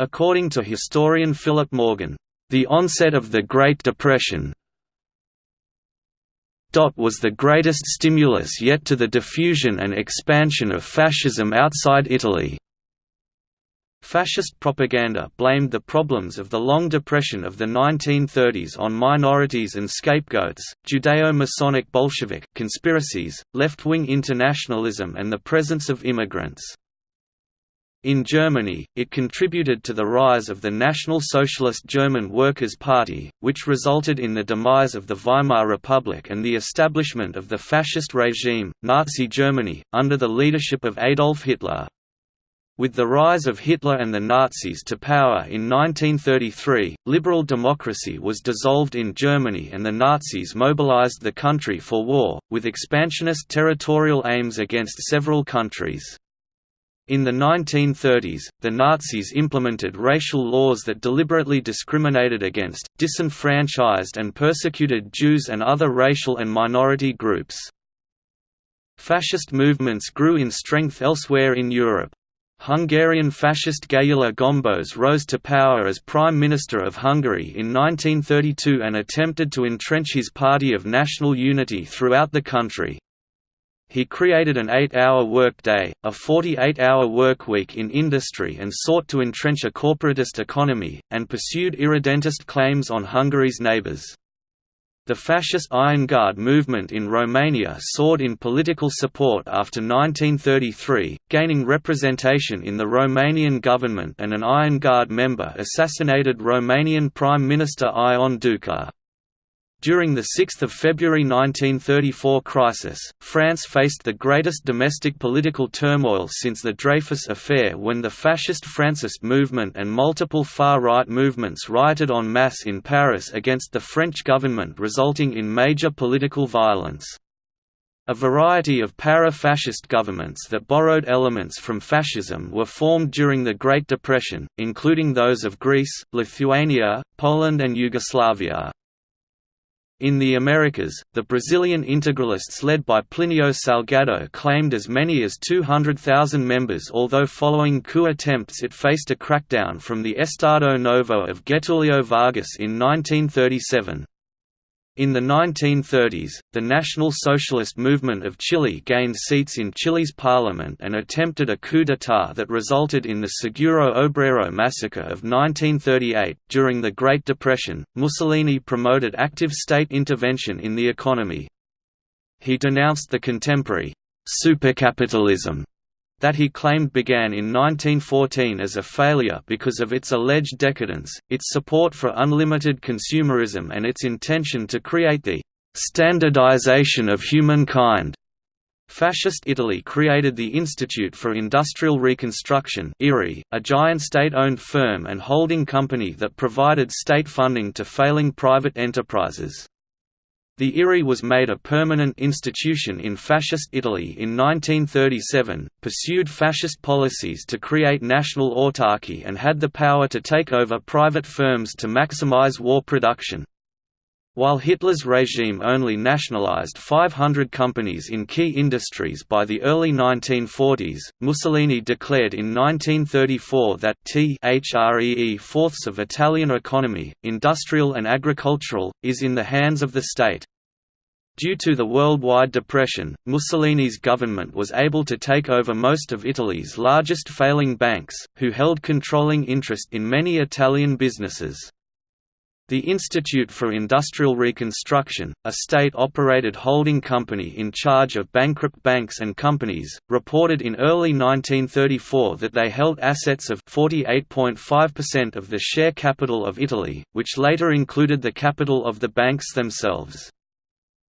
According to historian Philip Morgan, the onset of the Great Depression was the greatest stimulus yet to the diffusion and expansion of fascism outside Italy. Fascist propaganda blamed the problems of the long depression of the 1930s on minorities and scapegoats, Judeo-Masonic Bolshevik conspiracies, left-wing internationalism and the presence of immigrants. In Germany, it contributed to the rise of the National Socialist German Workers' Party, which resulted in the demise of the Weimar Republic and the establishment of the fascist regime, Nazi Germany, under the leadership of Adolf Hitler. With the rise of Hitler and the Nazis to power in 1933, liberal democracy was dissolved in Germany and the Nazis mobilized the country for war, with expansionist territorial aims against several countries. In the 1930s, the Nazis implemented racial laws that deliberately discriminated against, disenfranchised and persecuted Jews and other racial and minority groups. Fascist movements grew in strength elsewhere in Europe. Hungarian fascist Gyula Gombos rose to power as Prime Minister of Hungary in 1932 and attempted to entrench his party of national unity throughout the country. He created an eight-hour workday, a 48-hour workweek in industry and sought to entrench a corporatist economy, and pursued irredentist claims on Hungary's neighbours. The fascist Iron Guard movement in Romania soared in political support after 1933, gaining representation in the Romanian government and an Iron Guard member assassinated Romanian Prime Minister Ion Ducă. During the 6 February 1934 crisis, France faced the greatest domestic political turmoil since the Dreyfus affair when the fascist Francist movement and multiple far-right movements rioted en masse in Paris against the French government resulting in major political violence. A variety of para-fascist governments that borrowed elements from fascism were formed during the Great Depression, including those of Greece, Lithuania, Poland and Yugoslavia. In the Americas, the Brazilian integralists led by Plinio Salgado claimed as many as 200,000 members although following coup attempts it faced a crackdown from the Estado Novo of Getulio Vargas in 1937. In the 1930s, the National Socialist Movement of Chile gained seats in Chile's parliament and attempted a coup d'état that resulted in the Seguro Obrero massacre of 1938. During the Great Depression, Mussolini promoted active state intervention in the economy. He denounced the contemporary supercapitalism that he claimed began in 1914 as a failure because of its alleged decadence, its support for unlimited consumerism and its intention to create the «standardization of humankind». Fascist Italy created the Institute for Industrial Reconstruction a giant state-owned firm and holding company that provided state funding to failing private enterprises. The IRI was made a permanent institution in Fascist Italy in 1937, pursued fascist policies to create national autarky and had the power to take over private firms to maximize war production. While Hitler's regime only nationalized 500 companies in key industries by the early 1940s, Mussolini declared in 1934 that t fourths of Italian economy, industrial and agricultural, is in the hands of the state. Due to the worldwide depression, Mussolini's government was able to take over most of Italy's largest failing banks, who held controlling interest in many Italian businesses. The Institute for Industrial Reconstruction, a state-operated holding company in charge of bankrupt banks and companies, reported in early 1934 that they held assets of 48.5% of the share capital of Italy, which later included the capital of the banks themselves.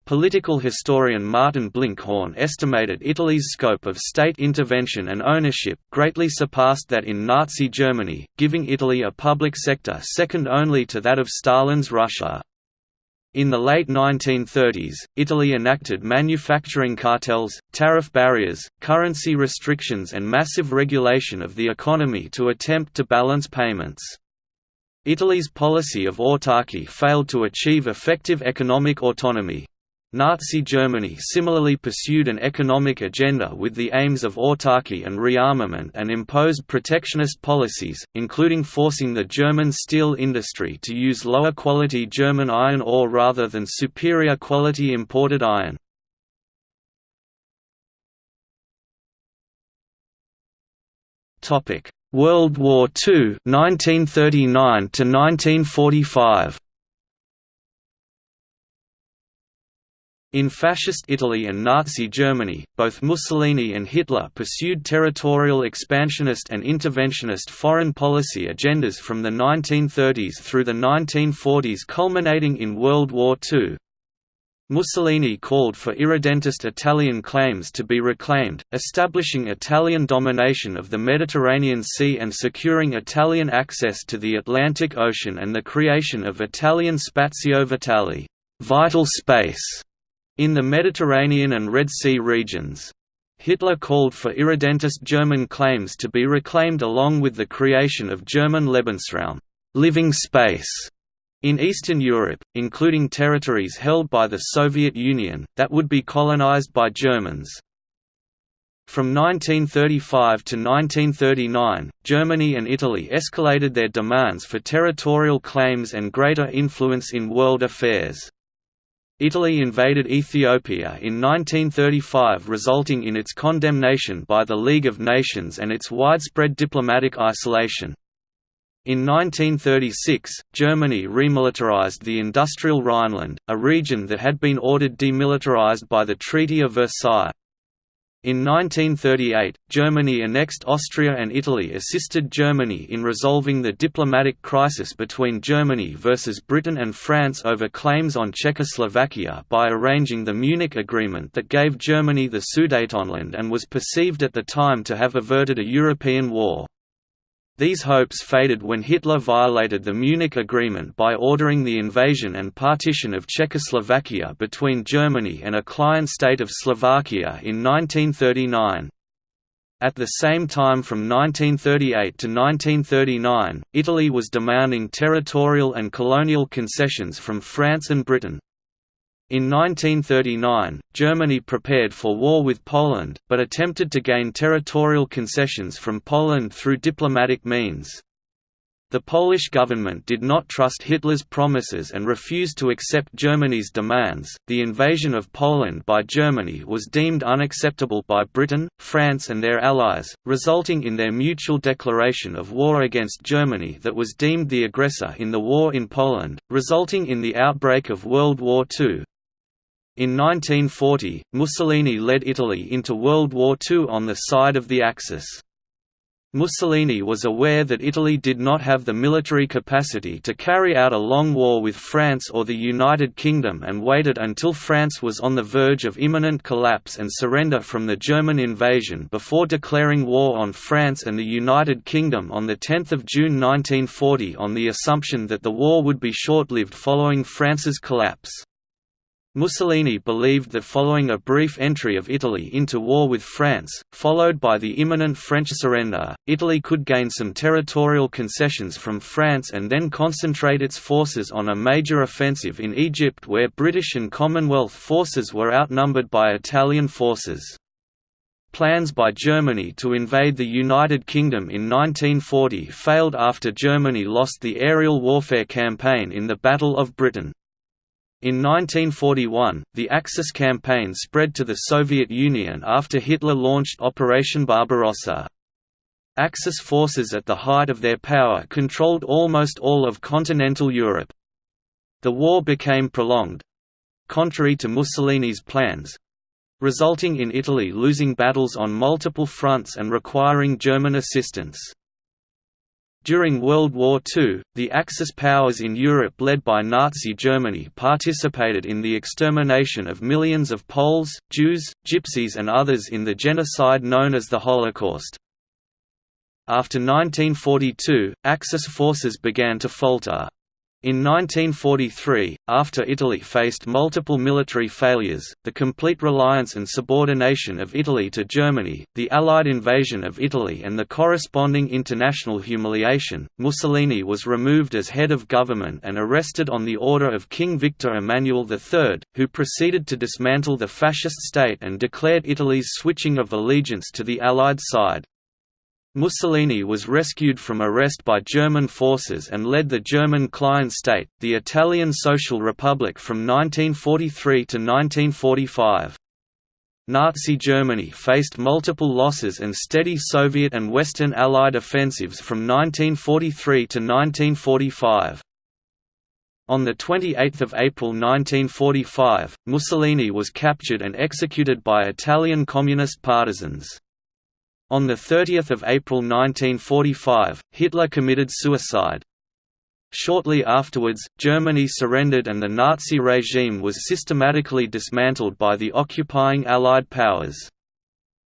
Political historian Martin Blinkhorn estimated Italy's scope of state intervention and ownership greatly surpassed that in Nazi Germany, giving Italy a public sector second only to that of Stalin's Russia. In the late 1930s, Italy enacted manufacturing cartels, tariff barriers, currency restrictions and massive regulation of the economy to attempt to balance payments. Italy's policy of autarky failed to achieve effective economic autonomy, Nazi Germany similarly pursued an economic agenda with the aims of autarky and rearmament and imposed protectionist policies, including forcing the German steel industry to use lower quality German iron ore rather than superior quality imported iron. World War II 1939 to 1945 In Fascist Italy and Nazi Germany, both Mussolini and Hitler pursued territorial expansionist and interventionist foreign policy agendas from the 1930s through the 1940s culminating in World War II. Mussolini called for irredentist Italian claims to be reclaimed, establishing Italian domination of the Mediterranean Sea and securing Italian access to the Atlantic Ocean and the creation of Italian Spazio Vitale vital space", in the Mediterranean and Red Sea regions. Hitler called for irredentist German claims to be reclaimed along with the creation of German Lebensraum living space", in Eastern Europe, including territories held by the Soviet Union, that would be colonized by Germans. From 1935 to 1939, Germany and Italy escalated their demands for territorial claims and greater influence in world affairs. Italy invaded Ethiopia in 1935 resulting in its condemnation by the League of Nations and its widespread diplomatic isolation. In 1936, Germany remilitarized the industrial Rhineland, a region that had been ordered demilitarized by the Treaty of Versailles. In 1938, Germany annexed Austria and Italy assisted Germany in resolving the diplomatic crisis between Germany versus Britain and France over claims on Czechoslovakia by arranging the Munich Agreement that gave Germany the Sudetenland and was perceived at the time to have averted a European war. These hopes faded when Hitler violated the Munich Agreement by ordering the invasion and partition of Czechoslovakia between Germany and a client state of Slovakia in 1939. At the same time from 1938 to 1939, Italy was demanding territorial and colonial concessions from France and Britain. In 1939, Germany prepared for war with Poland, but attempted to gain territorial concessions from Poland through diplomatic means. The Polish government did not trust Hitler's promises and refused to accept Germany's demands. The invasion of Poland by Germany was deemed unacceptable by Britain, France, and their allies, resulting in their mutual declaration of war against Germany that was deemed the aggressor in the war in Poland, resulting in the outbreak of World War II. In 1940, Mussolini led Italy into World War II on the side of the Axis. Mussolini was aware that Italy did not have the military capacity to carry out a long war with France or the United Kingdom and waited until France was on the verge of imminent collapse and surrender from the German invasion before declaring war on France and the United Kingdom on 10 June 1940 on the assumption that the war would be short-lived following France's collapse. Mussolini believed that following a brief entry of Italy into war with France, followed by the imminent French surrender, Italy could gain some territorial concessions from France and then concentrate its forces on a major offensive in Egypt where British and Commonwealth forces were outnumbered by Italian forces. Plans by Germany to invade the United Kingdom in 1940 failed after Germany lost the aerial warfare campaign in the Battle of Britain. In 1941, the Axis campaign spread to the Soviet Union after Hitler launched Operation Barbarossa. Axis forces at the height of their power controlled almost all of continental Europe. The war became prolonged—contrary to Mussolini's plans—resulting in Italy losing battles on multiple fronts and requiring German assistance. During World War II, the Axis powers in Europe led by Nazi Germany participated in the extermination of millions of Poles, Jews, Gypsies and others in the genocide known as the Holocaust. After 1942, Axis forces began to falter. In 1943, after Italy faced multiple military failures, the complete reliance and subordination of Italy to Germany, the Allied invasion of Italy and the corresponding international humiliation, Mussolini was removed as head of government and arrested on the order of King Victor Emmanuel III, who proceeded to dismantle the fascist state and declared Italy's switching of allegiance to the Allied side. Mussolini was rescued from arrest by German forces and led the German client state, the Italian Social Republic from 1943 to 1945. Nazi Germany faced multiple losses and steady Soviet and Western Allied offensives from 1943 to 1945. On 28 April 1945, Mussolini was captured and executed by Italian Communist partisans. On 30 April 1945, Hitler committed suicide. Shortly afterwards, Germany surrendered and the Nazi regime was systematically dismantled by the occupying Allied powers.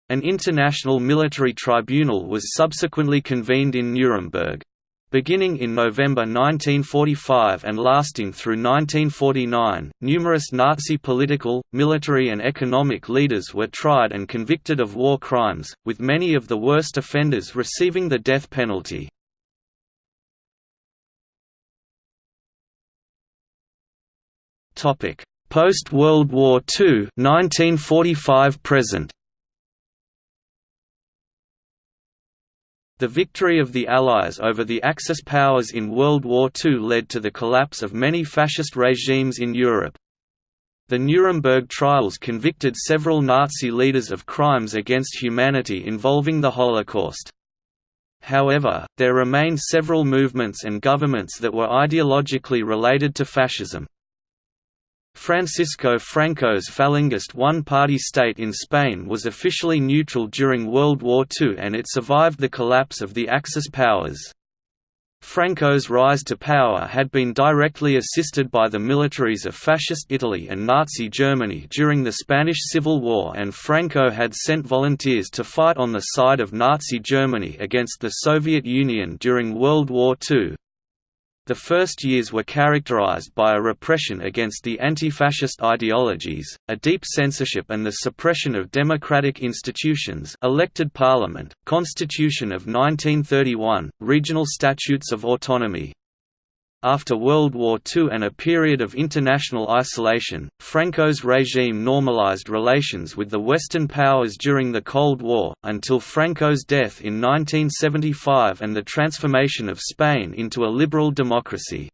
An international military tribunal was subsequently convened in Nuremberg. Beginning in November 1945 and lasting through 1949, numerous Nazi political, military and economic leaders were tried and convicted of war crimes, with many of the worst offenders receiving the death penalty. Post-World War II 1945 present The victory of the Allies over the Axis powers in World War II led to the collapse of many fascist regimes in Europe. The Nuremberg trials convicted several Nazi leaders of crimes against humanity involving the Holocaust. However, there remained several movements and governments that were ideologically related to fascism. Francisco Franco's Falangist one-party state in Spain was officially neutral during World War II and it survived the collapse of the Axis powers. Franco's rise to power had been directly assisted by the militaries of Fascist Italy and Nazi Germany during the Spanish Civil War and Franco had sent volunteers to fight on the side of Nazi Germany against the Soviet Union during World War II. The first years were characterized by a repression against the anti-fascist ideologies, a deep censorship and the suppression of democratic institutions elected parliament, Constitution of 1931, regional statutes of autonomy, after World War II and a period of international isolation, Franco's regime normalized relations with the Western powers during the Cold War, until Franco's death in 1975 and the transformation of Spain into a liberal democracy.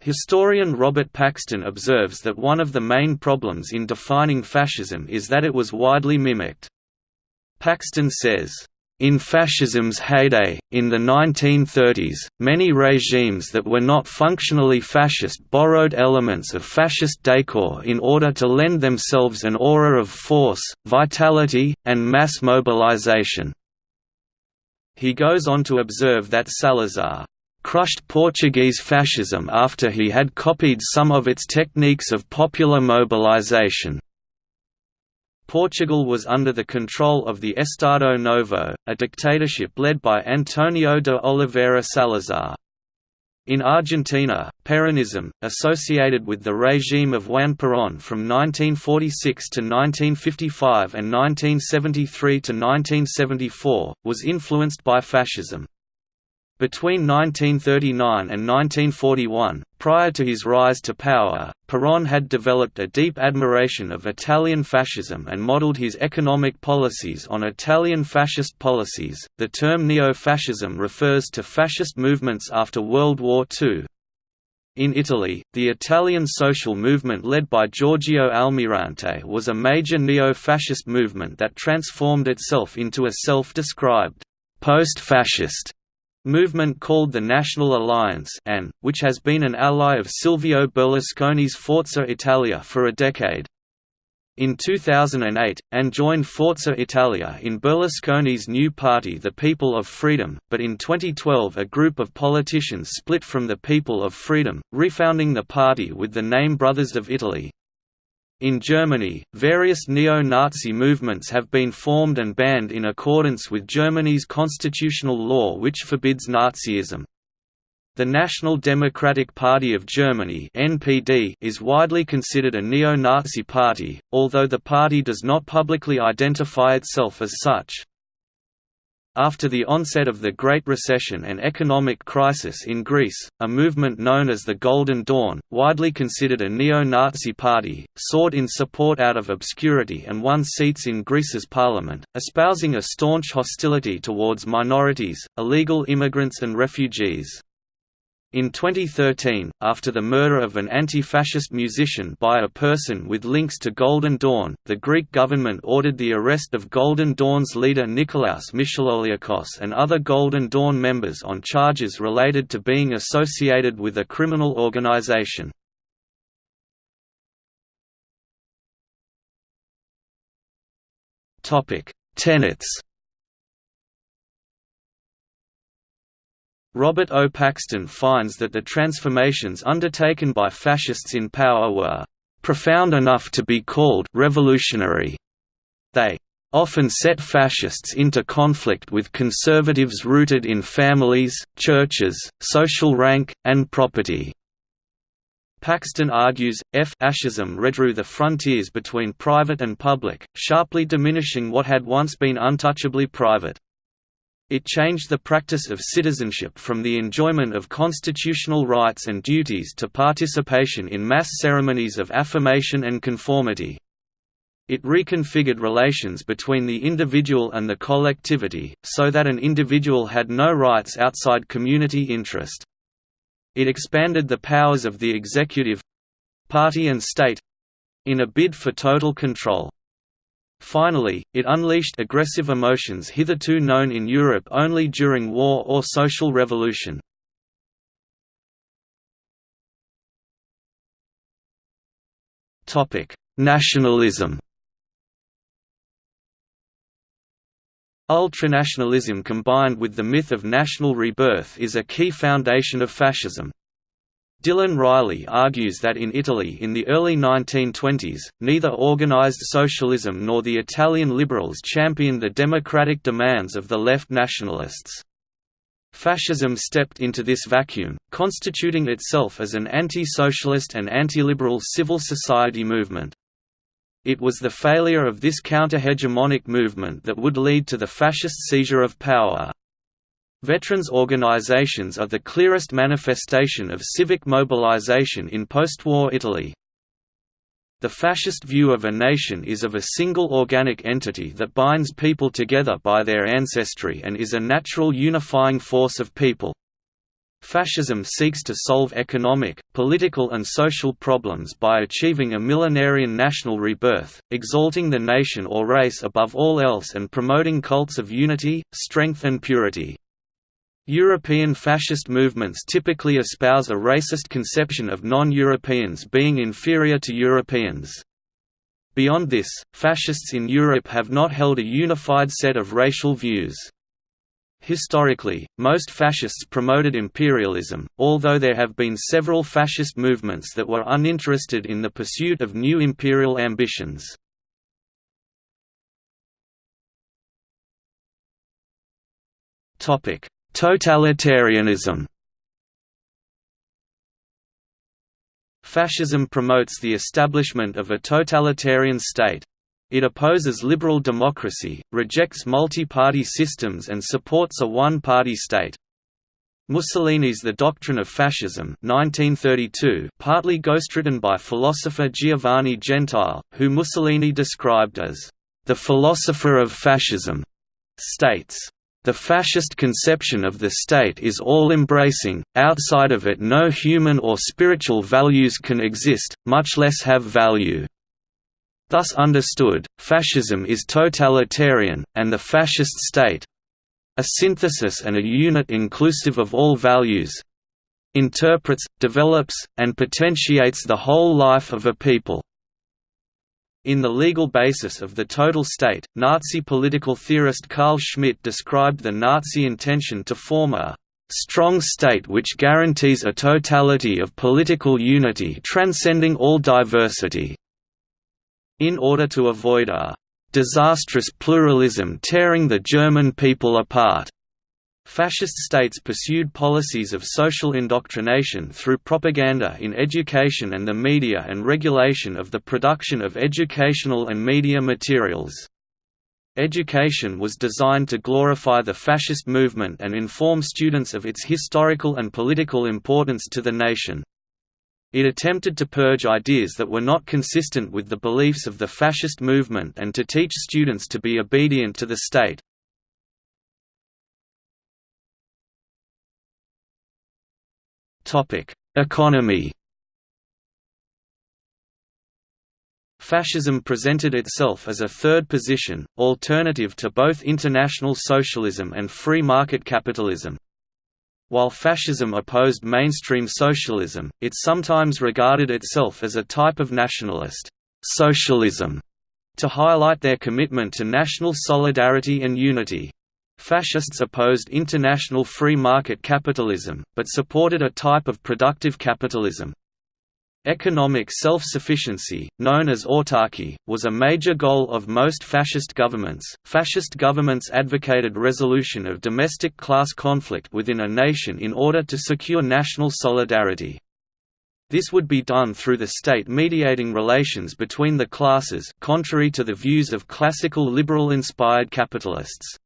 Historian Robert Paxton observes that one of the main problems in defining fascism is that it was widely mimicked. Paxton says, in fascism's heyday, in the 1930s, many regimes that were not functionally fascist borrowed elements of fascist decor in order to lend themselves an aura of force, vitality, and mass mobilization. He goes on to observe that Salazar crushed Portuguese fascism after he had copied some of its techniques of popular mobilization. Portugal was under the control of the Estado Novo, a dictatorship led by Antonio de Oliveira Salazar. In Argentina, Peronism, associated with the regime of Juan Perón from 1946 to 1955 and 1973 to 1974, was influenced by fascism. Between 1939 and 1941, prior to his rise to power, Perón had developed a deep admiration of Italian fascism and modeled his economic policies on Italian fascist policies. The term neo-fascism refers to fascist movements after World War II. In Italy, the Italian social movement led by Giorgio Almirante was a major neo-fascist movement that transformed itself into a self-described post-fascist movement called the National Alliance and, which has been an ally of Silvio Berlusconi's Forza Italia for a decade. In 2008, and joined Forza Italia in Berlusconi's new party the People of Freedom, but in 2012 a group of politicians split from the People of Freedom, refounding the party with the name Brothers of Italy. In Germany, various neo-Nazi movements have been formed and banned in accordance with Germany's constitutional law which forbids Nazism. The National Democratic Party of Germany (NPD) is widely considered a neo-Nazi party, although the party does not publicly identify itself as such. After the onset of the Great Recession and economic crisis in Greece, a movement known as the Golden Dawn, widely considered a neo-Nazi party, sought in support out of obscurity and won seats in Greece's parliament, espousing a staunch hostility towards minorities, illegal immigrants and refugees. In 2013, after the murder of an anti-fascist musician by a person with links to Golden Dawn, the Greek government ordered the arrest of Golden Dawn's leader Nikolaos Michaloliakos and other Golden Dawn members on charges related to being associated with a criminal organization. Tenets Robert O. Paxton finds that the transformations undertaken by fascists in power were profound enough to be called revolutionary. They often set fascists into conflict with conservatives rooted in families, churches, social rank, and property. Paxton argues, F fascism redrew the frontiers between private and public, sharply diminishing what had once been untouchably private. It changed the practice of citizenship from the enjoyment of constitutional rights and duties to participation in mass ceremonies of affirmation and conformity. It reconfigured relations between the individual and the collectivity, so that an individual had no rights outside community interest. It expanded the powers of the executive—party and state—in a bid for total control. Finally, it unleashed aggressive emotions hitherto known in Europe only during war or social revolution. Nationalism Ultranationalism combined with the myth of national rebirth is a key foundation of fascism. Dylan Riley argues that in Italy in the early 1920s, neither organized socialism nor the Italian liberals championed the democratic demands of the left nationalists. Fascism stepped into this vacuum, constituting itself as an anti-socialist and anti-liberal civil society movement. It was the failure of this counter-hegemonic movement that would lead to the fascist seizure of power. Veterans organizations are the clearest manifestation of civic mobilization in post-war Italy. The fascist view of a nation is of a single organic entity that binds people together by their ancestry and is a natural unifying force of people. Fascism seeks to solve economic, political and social problems by achieving a millenarian national rebirth, exalting the nation or race above all else and promoting cults of unity, strength and purity. European fascist movements typically espouse a racist conception of non-Europeans being inferior to Europeans. Beyond this, fascists in Europe have not held a unified set of racial views. Historically, most fascists promoted imperialism, although there have been several fascist movements that were uninterested in the pursuit of new imperial ambitions. Topic: Totalitarianism Fascism promotes the establishment of a totalitarian state. It opposes liberal democracy, rejects multi-party systems and supports a one-party state. Mussolini's The Doctrine of Fascism 1932, partly ghostwritten by philosopher Giovanni Gentile, who Mussolini described as, "...the philosopher of fascism", states, the fascist conception of the state is all-embracing, outside of it no human or spiritual values can exist, much less have value. Thus understood, fascism is totalitarian, and the fascist state—a synthesis and a unit inclusive of all values—interprets, develops, and potentiates the whole life of a people. In The Legal Basis of the Total State, Nazi political theorist Carl Schmitt described the Nazi intention to form a strong state which guarantees a totality of political unity transcending all diversity, in order to avoid a disastrous pluralism tearing the German people apart. Fascist states pursued policies of social indoctrination through propaganda in education and the media and regulation of the production of educational and media materials. Education was designed to glorify the fascist movement and inform students of its historical and political importance to the nation. It attempted to purge ideas that were not consistent with the beliefs of the fascist movement and to teach students to be obedient to the state. Economy Fascism presented itself as a third position, alternative to both international socialism and free market capitalism. While fascism opposed mainstream socialism, it sometimes regarded itself as a type of nationalist socialism to highlight their commitment to national solidarity and unity. Fascists opposed international free market capitalism, but supported a type of productive capitalism. Economic self-sufficiency, known as autarky, was a major goal of most fascist governments. Fascist governments advocated resolution of domestic class conflict within a nation in order to secure national solidarity. This would be done through the state mediating relations between the classes contrary to the views of classical liberal-inspired capitalists.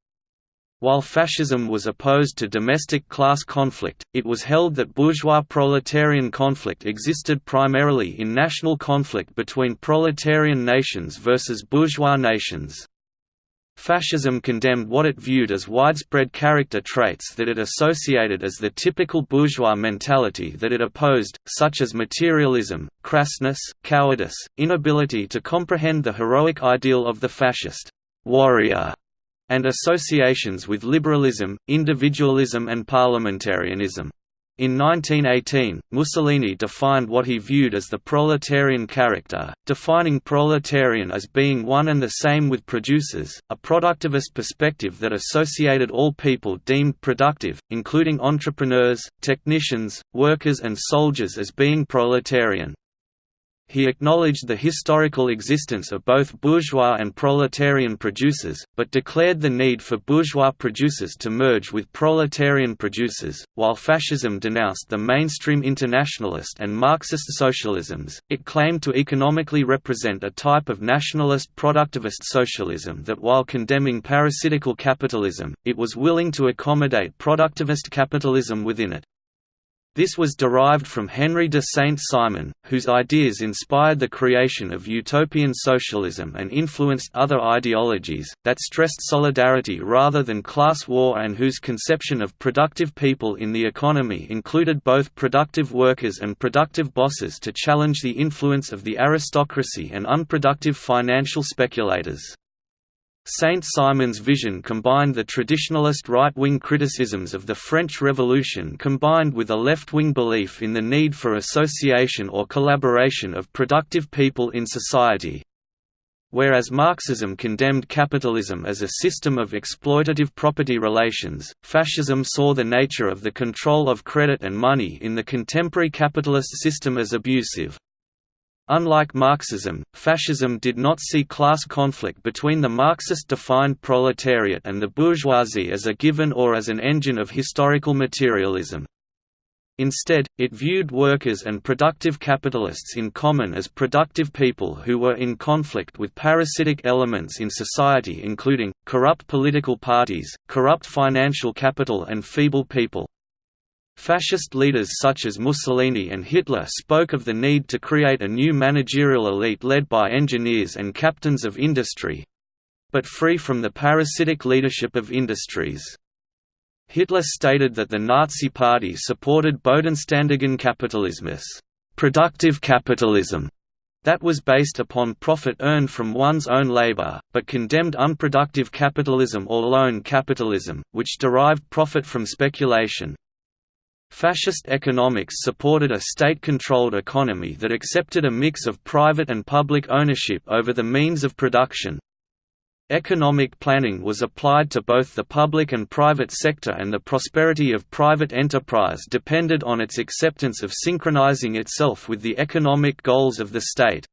While fascism was opposed to domestic class conflict, it was held that bourgeois-proletarian conflict existed primarily in national conflict between proletarian nations versus bourgeois nations. Fascism condemned what it viewed as widespread character traits that it associated as the typical bourgeois mentality that it opposed, such as materialism, crassness, cowardice, inability to comprehend the heroic ideal of the fascist warrior and associations with liberalism, individualism and parliamentarianism. In 1918, Mussolini defined what he viewed as the proletarian character, defining proletarian as being one and the same with producers, a productivist perspective that associated all people deemed productive, including entrepreneurs, technicians, workers and soldiers as being proletarian. He acknowledged the historical existence of both bourgeois and proletarian producers, but declared the need for bourgeois producers to merge with proletarian producers. While fascism denounced the mainstream internationalist and Marxist socialisms, it claimed to economically represent a type of nationalist productivist socialism that, while condemning parasitical capitalism, it was willing to accommodate productivist capitalism within it. This was derived from Henry de Saint-Simon, whose ideas inspired the creation of utopian socialism and influenced other ideologies, that stressed solidarity rather than class war and whose conception of productive people in the economy included both productive workers and productive bosses to challenge the influence of the aristocracy and unproductive financial speculators. Saint-Simon's vision combined the traditionalist right-wing criticisms of the French Revolution combined with a left-wing belief in the need for association or collaboration of productive people in society. Whereas Marxism condemned capitalism as a system of exploitative property relations, fascism saw the nature of the control of credit and money in the contemporary capitalist system as abusive. Unlike Marxism, fascism did not see class conflict between the Marxist-defined proletariat and the bourgeoisie as a given or as an engine of historical materialism. Instead, it viewed workers and productive capitalists in common as productive people who were in conflict with parasitic elements in society including, corrupt political parties, corrupt financial capital and feeble people. Fascist leaders such as Mussolini and Hitler spoke of the need to create a new managerial elite led by engineers and captains of industry—but free from the parasitic leadership of industries. Hitler stated that the Nazi Party supported Bodenständigen Kapitalismus productive capitalism", that was based upon profit earned from one's own labor, but condemned unproductive capitalism or loan capitalism, which derived profit from speculation. Fascist economics supported a state-controlled economy that accepted a mix of private and public ownership over the means of production. Economic planning was applied to both the public and private sector and the prosperity of private enterprise depended on its acceptance of synchronizing itself with the economic goals of the state.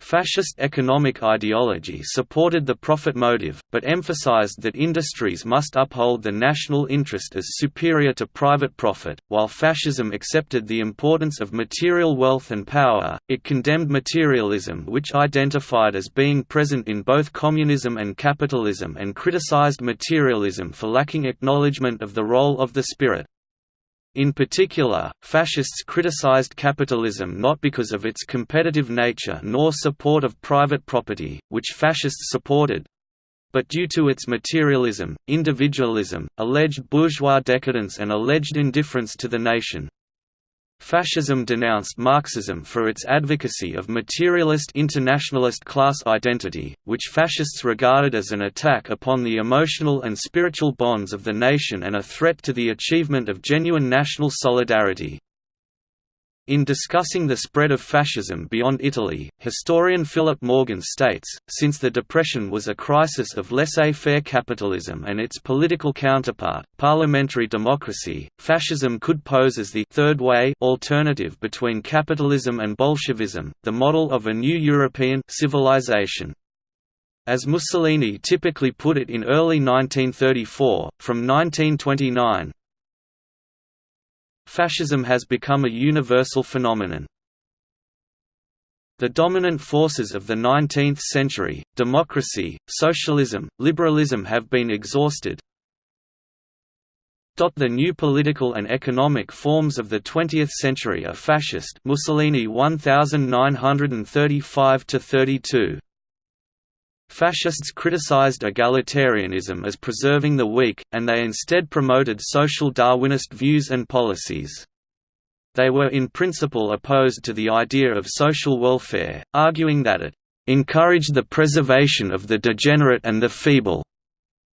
Fascist economic ideology supported the profit motive, but emphasized that industries must uphold the national interest as superior to private profit. While fascism accepted the importance of material wealth and power, it condemned materialism, which identified as being present in both communism and capitalism, and criticized materialism for lacking acknowledgement of the role of the spirit. In particular, fascists criticized capitalism not because of its competitive nature nor support of private property, which fascists supported, but due to its materialism, individualism, alleged bourgeois decadence and alleged indifference to the nation. Fascism denounced Marxism for its advocacy of materialist internationalist class identity, which fascists regarded as an attack upon the emotional and spiritual bonds of the nation and a threat to the achievement of genuine national solidarity. In discussing the spread of fascism beyond Italy, historian Philip Morgan states, since the Depression was a crisis of laissez-faire capitalism and its political counterpart, parliamentary democracy, fascism could pose as the third way alternative between capitalism and Bolshevism, the model of a new European civilization. As Mussolini typically put it in early 1934, from 1929, Fascism has become a universal phenomenon. The dominant forces of the 19th century, democracy, socialism, liberalism have been exhausted. The new political and economic forms of the 20th century are fascist Mussolini 1935–32 Fascists criticized egalitarianism as preserving the weak, and they instead promoted social Darwinist views and policies. They were in principle opposed to the idea of social welfare, arguing that it encouraged the preservation of the degenerate and the feeble.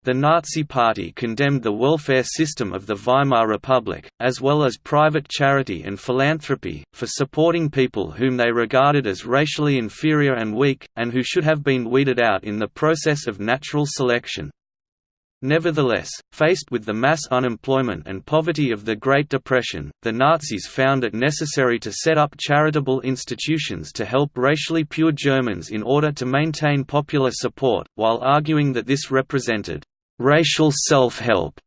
The Nazi Party condemned the welfare system of the Weimar Republic, as well as private charity and philanthropy, for supporting people whom they regarded as racially inferior and weak, and who should have been weeded out in the process of natural selection. Nevertheless, faced with the mass unemployment and poverty of the Great Depression, the Nazis found it necessary to set up charitable institutions to help racially pure Germans in order to maintain popular support, while arguing that this represented racial self-help,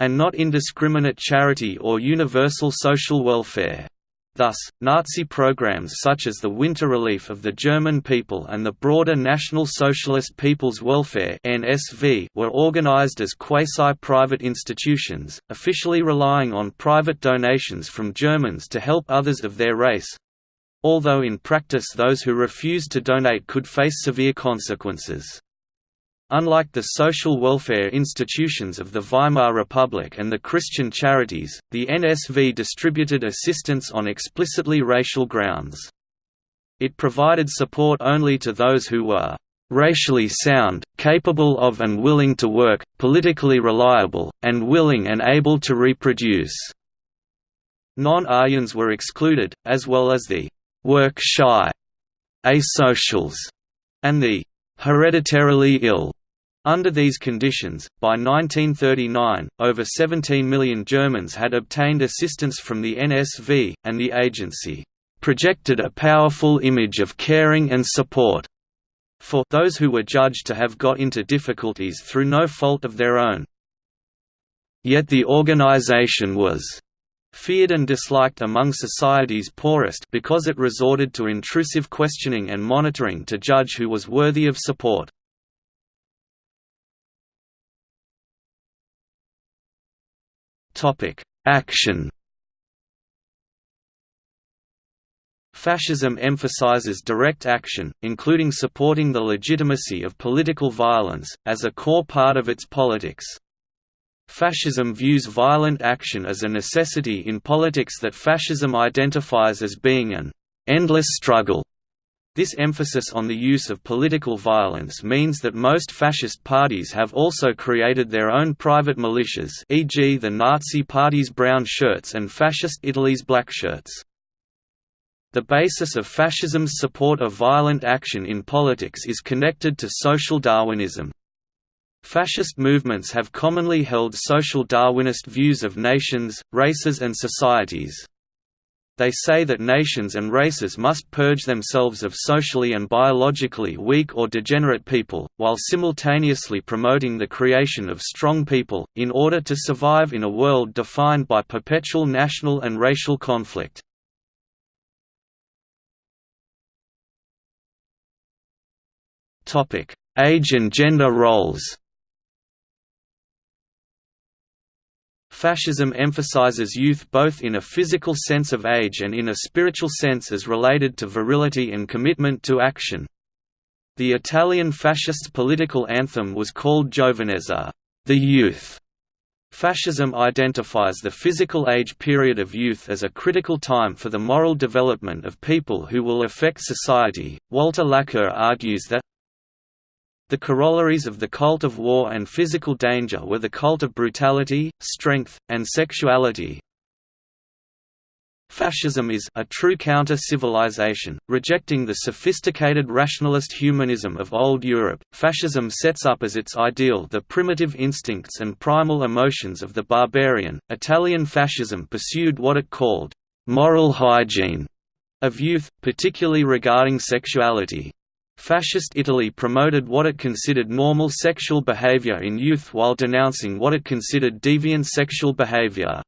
and not indiscriminate charity or universal social welfare. Thus, Nazi programs such as the Winter Relief of the German People and the broader National Socialist People's Welfare (NSV) were organized as quasi-private institutions, officially relying on private donations from Germans to help others of their race. Although in practice those who refused to donate could face severe consequences. Unlike the social welfare institutions of the Weimar Republic and the Christian charities, the NSV distributed assistance on explicitly racial grounds. It provided support only to those who were racially sound, capable of and willing to work, politically reliable, and willing and able to reproduce." Non-Aryans were excluded, as well as the «work-shy» asocials, and the hereditarily ill. Under these conditions, by 1939, over 17 million Germans had obtained assistance from the NSV, and the agency projected a powerful image of caring and support for those who were judged to have got into difficulties through no fault of their own. Yet the organization was feared and disliked among society's poorest because it resorted to intrusive questioning and monitoring to judge who was worthy of support. Action Fascism emphasizes direct action, including supporting the legitimacy of political violence, as a core part of its politics. Fascism views violent action as a necessity in politics that fascism identifies as being an endless struggle. This emphasis on the use of political violence means that most fascist parties have also created their own private militias e.g. the Nazi Party's brown shirts and Fascist Italy's black shirts. The basis of fascism's support of violent action in politics is connected to social Darwinism. Fascist movements have commonly held social Darwinist views of nations, races and societies. They say that nations and races must purge themselves of socially and biologically weak or degenerate people, while simultaneously promoting the creation of strong people, in order to survive in a world defined by perpetual national and racial conflict. Age and gender roles Fascism emphasizes youth both in a physical sense of age and in a spiritual sense as related to virility and commitment to action. The Italian fascist political anthem was called Giovinezza, the youth. Fascism identifies the physical age period of youth as a critical time for the moral development of people who will affect society. Walter Laqueur argues that the corollaries of the cult of war and physical danger were the cult of brutality, strength, and sexuality, Fascism is a true counter-civilization, rejecting the sophisticated rationalist humanism of old Europe. Fascism sets up as its ideal the primitive instincts and primal emotions of the barbarian. Italian fascism pursued what it called moral hygiene of youth, particularly regarding sexuality. Fascist Italy promoted what it considered normal sexual behavior in youth while denouncing what it considered deviant sexual behavior.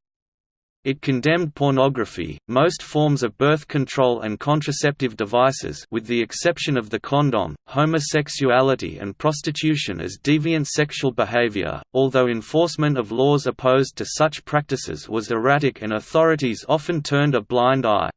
It condemned pornography, most forms of birth control and contraceptive devices with the exception of the condom, homosexuality and prostitution as deviant sexual behavior, although enforcement of laws opposed to such practices was erratic and authorities often turned a blind eye.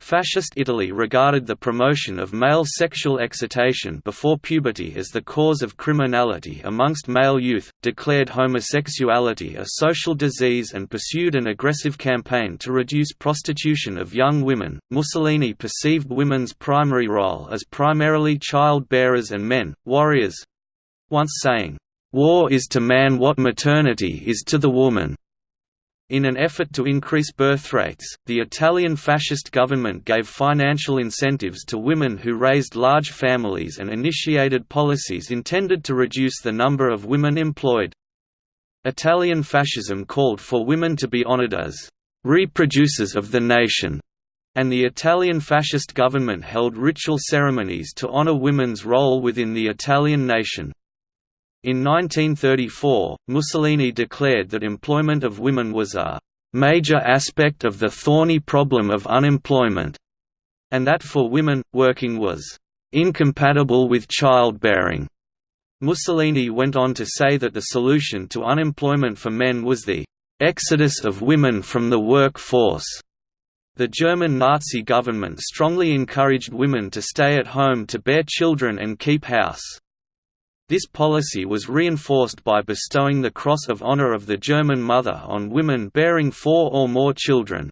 Fascist Italy regarded the promotion of male sexual excitation before puberty as the cause of criminality amongst male youth, declared homosexuality a social disease and pursued an aggressive campaign to reduce prostitution of young women. Mussolini perceived women's primary role as primarily child bearers and men, warriors once saying, War is to man what maternity is to the woman. In an effort to increase birth rates, the Italian fascist government gave financial incentives to women who raised large families and initiated policies intended to reduce the number of women employed. Italian fascism called for women to be honored as reproducers of the nation, and the Italian fascist government held ritual ceremonies to honor women's role within the Italian nation. In 1934, Mussolini declared that employment of women was a «major aspect of the thorny problem of unemployment», and that for women, working was «incompatible with childbearing». Mussolini went on to say that the solution to unemployment for men was the «exodus of women from the workforce». The German Nazi government strongly encouraged women to stay at home to bear children and keep house. This policy was reinforced by bestowing the Cross of Honor of the German Mother on women bearing four or more children.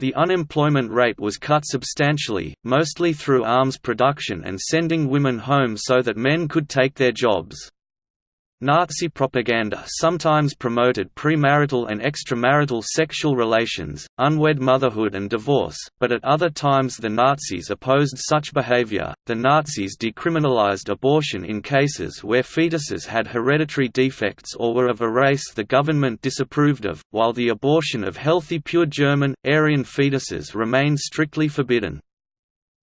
The unemployment rate was cut substantially, mostly through arms production and sending women home so that men could take their jobs. Nazi propaganda sometimes promoted premarital and extramarital sexual relations, unwed motherhood and divorce, but at other times the Nazis opposed such behavior. The Nazis decriminalized abortion in cases where fetuses had hereditary defects or were of a race the government disapproved of, while the abortion of healthy pure German, Aryan fetuses remained strictly forbidden.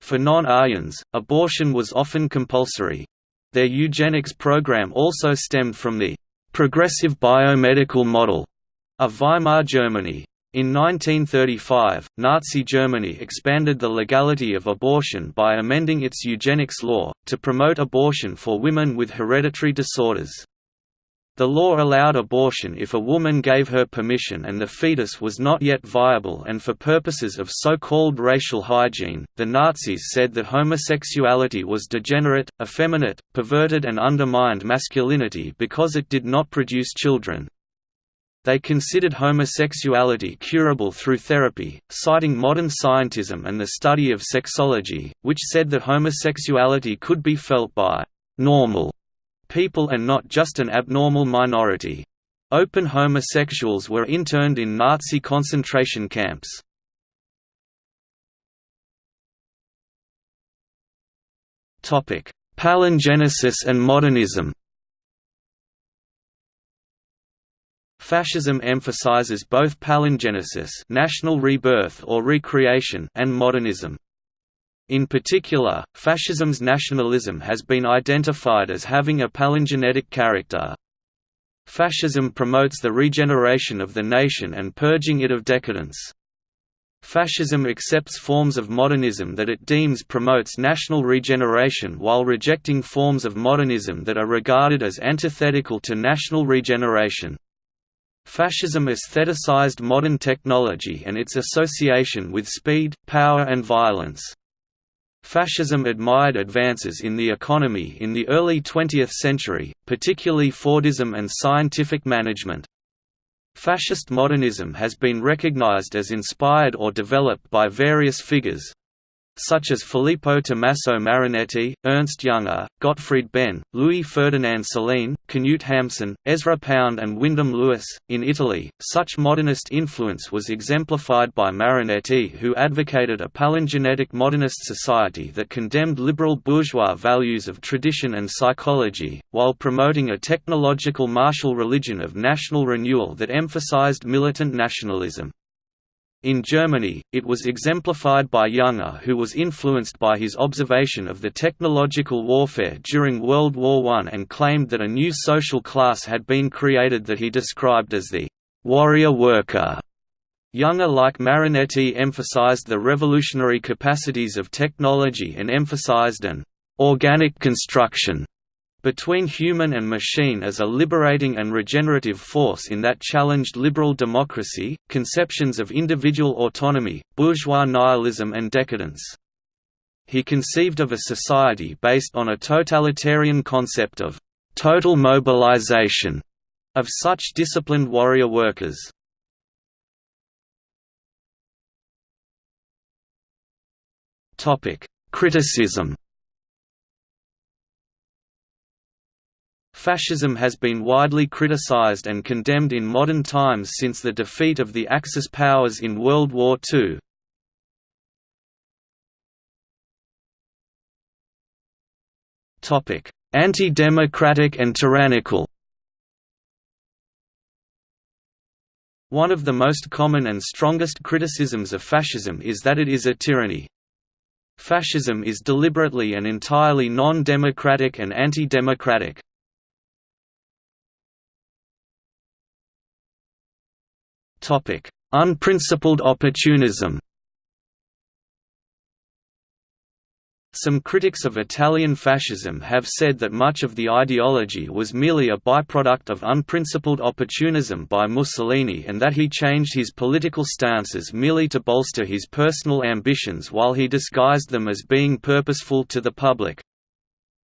For non-Aryans, abortion was often compulsory, their eugenics program also stemmed from the «progressive biomedical model» of Weimar Germany. In 1935, Nazi Germany expanded the legality of abortion by amending its eugenics law, to promote abortion for women with hereditary disorders. The law allowed abortion if a woman gave her permission and the fetus was not yet viable and for purposes of so-called racial hygiene, the Nazis said that homosexuality was degenerate, effeminate, perverted and undermined masculinity because it did not produce children. They considered homosexuality curable through therapy, citing modern scientism and the study of sexology, which said that homosexuality could be felt by «normal» people and not just an abnormal minority. Open homosexuals were interned in Nazi concentration camps. Palingenesis and modernism Fascism emphasizes both palingenesis national rebirth or recreation and modernism. In particular, fascism's nationalism has been identified as having a palingenetic character. Fascism promotes the regeneration of the nation and purging it of decadence. Fascism accepts forms of modernism that it deems promotes national regeneration while rejecting forms of modernism that are regarded as antithetical to national regeneration. Fascism aestheticized modern technology and its association with speed, power and violence. Fascism admired advances in the economy in the early 20th century, particularly Fordism and scientific management. Fascist modernism has been recognized as inspired or developed by various figures, such as Filippo Tommaso Marinetti, Ernst Jünger, Gottfried Benn, Louis Ferdinand Céline, Knut Hamsun, Ezra Pound and Wyndham Lewis. In Italy, such modernist influence was exemplified by Marinetti who advocated a palingenetic modernist society that condemned liberal bourgeois values of tradition and psychology, while promoting a technological martial religion of national renewal that emphasized militant nationalism. In Germany, it was exemplified by Jünger who was influenced by his observation of the technological warfare during World War I and claimed that a new social class had been created that he described as the «warrior worker». Jünger like Marinetti emphasized the revolutionary capacities of technology and emphasized an «organic construction» between human and machine as a liberating and regenerative force in that challenged liberal democracy, conceptions of individual autonomy, bourgeois nihilism and decadence. He conceived of a society based on a totalitarian concept of «total mobilization» of such disciplined warrior workers. Criticism Fascism has been widely criticized and condemned in modern times since the defeat of the Axis powers in World War II. Anti-democratic and tyrannical One of the most common and strongest criticisms of fascism is that it is a tyranny. Fascism is deliberately and entirely non-democratic and anti-democratic. Unprincipled opportunism Some critics of Italian fascism have said that much of the ideology was merely a byproduct of unprincipled opportunism by Mussolini and that he changed his political stances merely to bolster his personal ambitions while he disguised them as being purposeful to the public.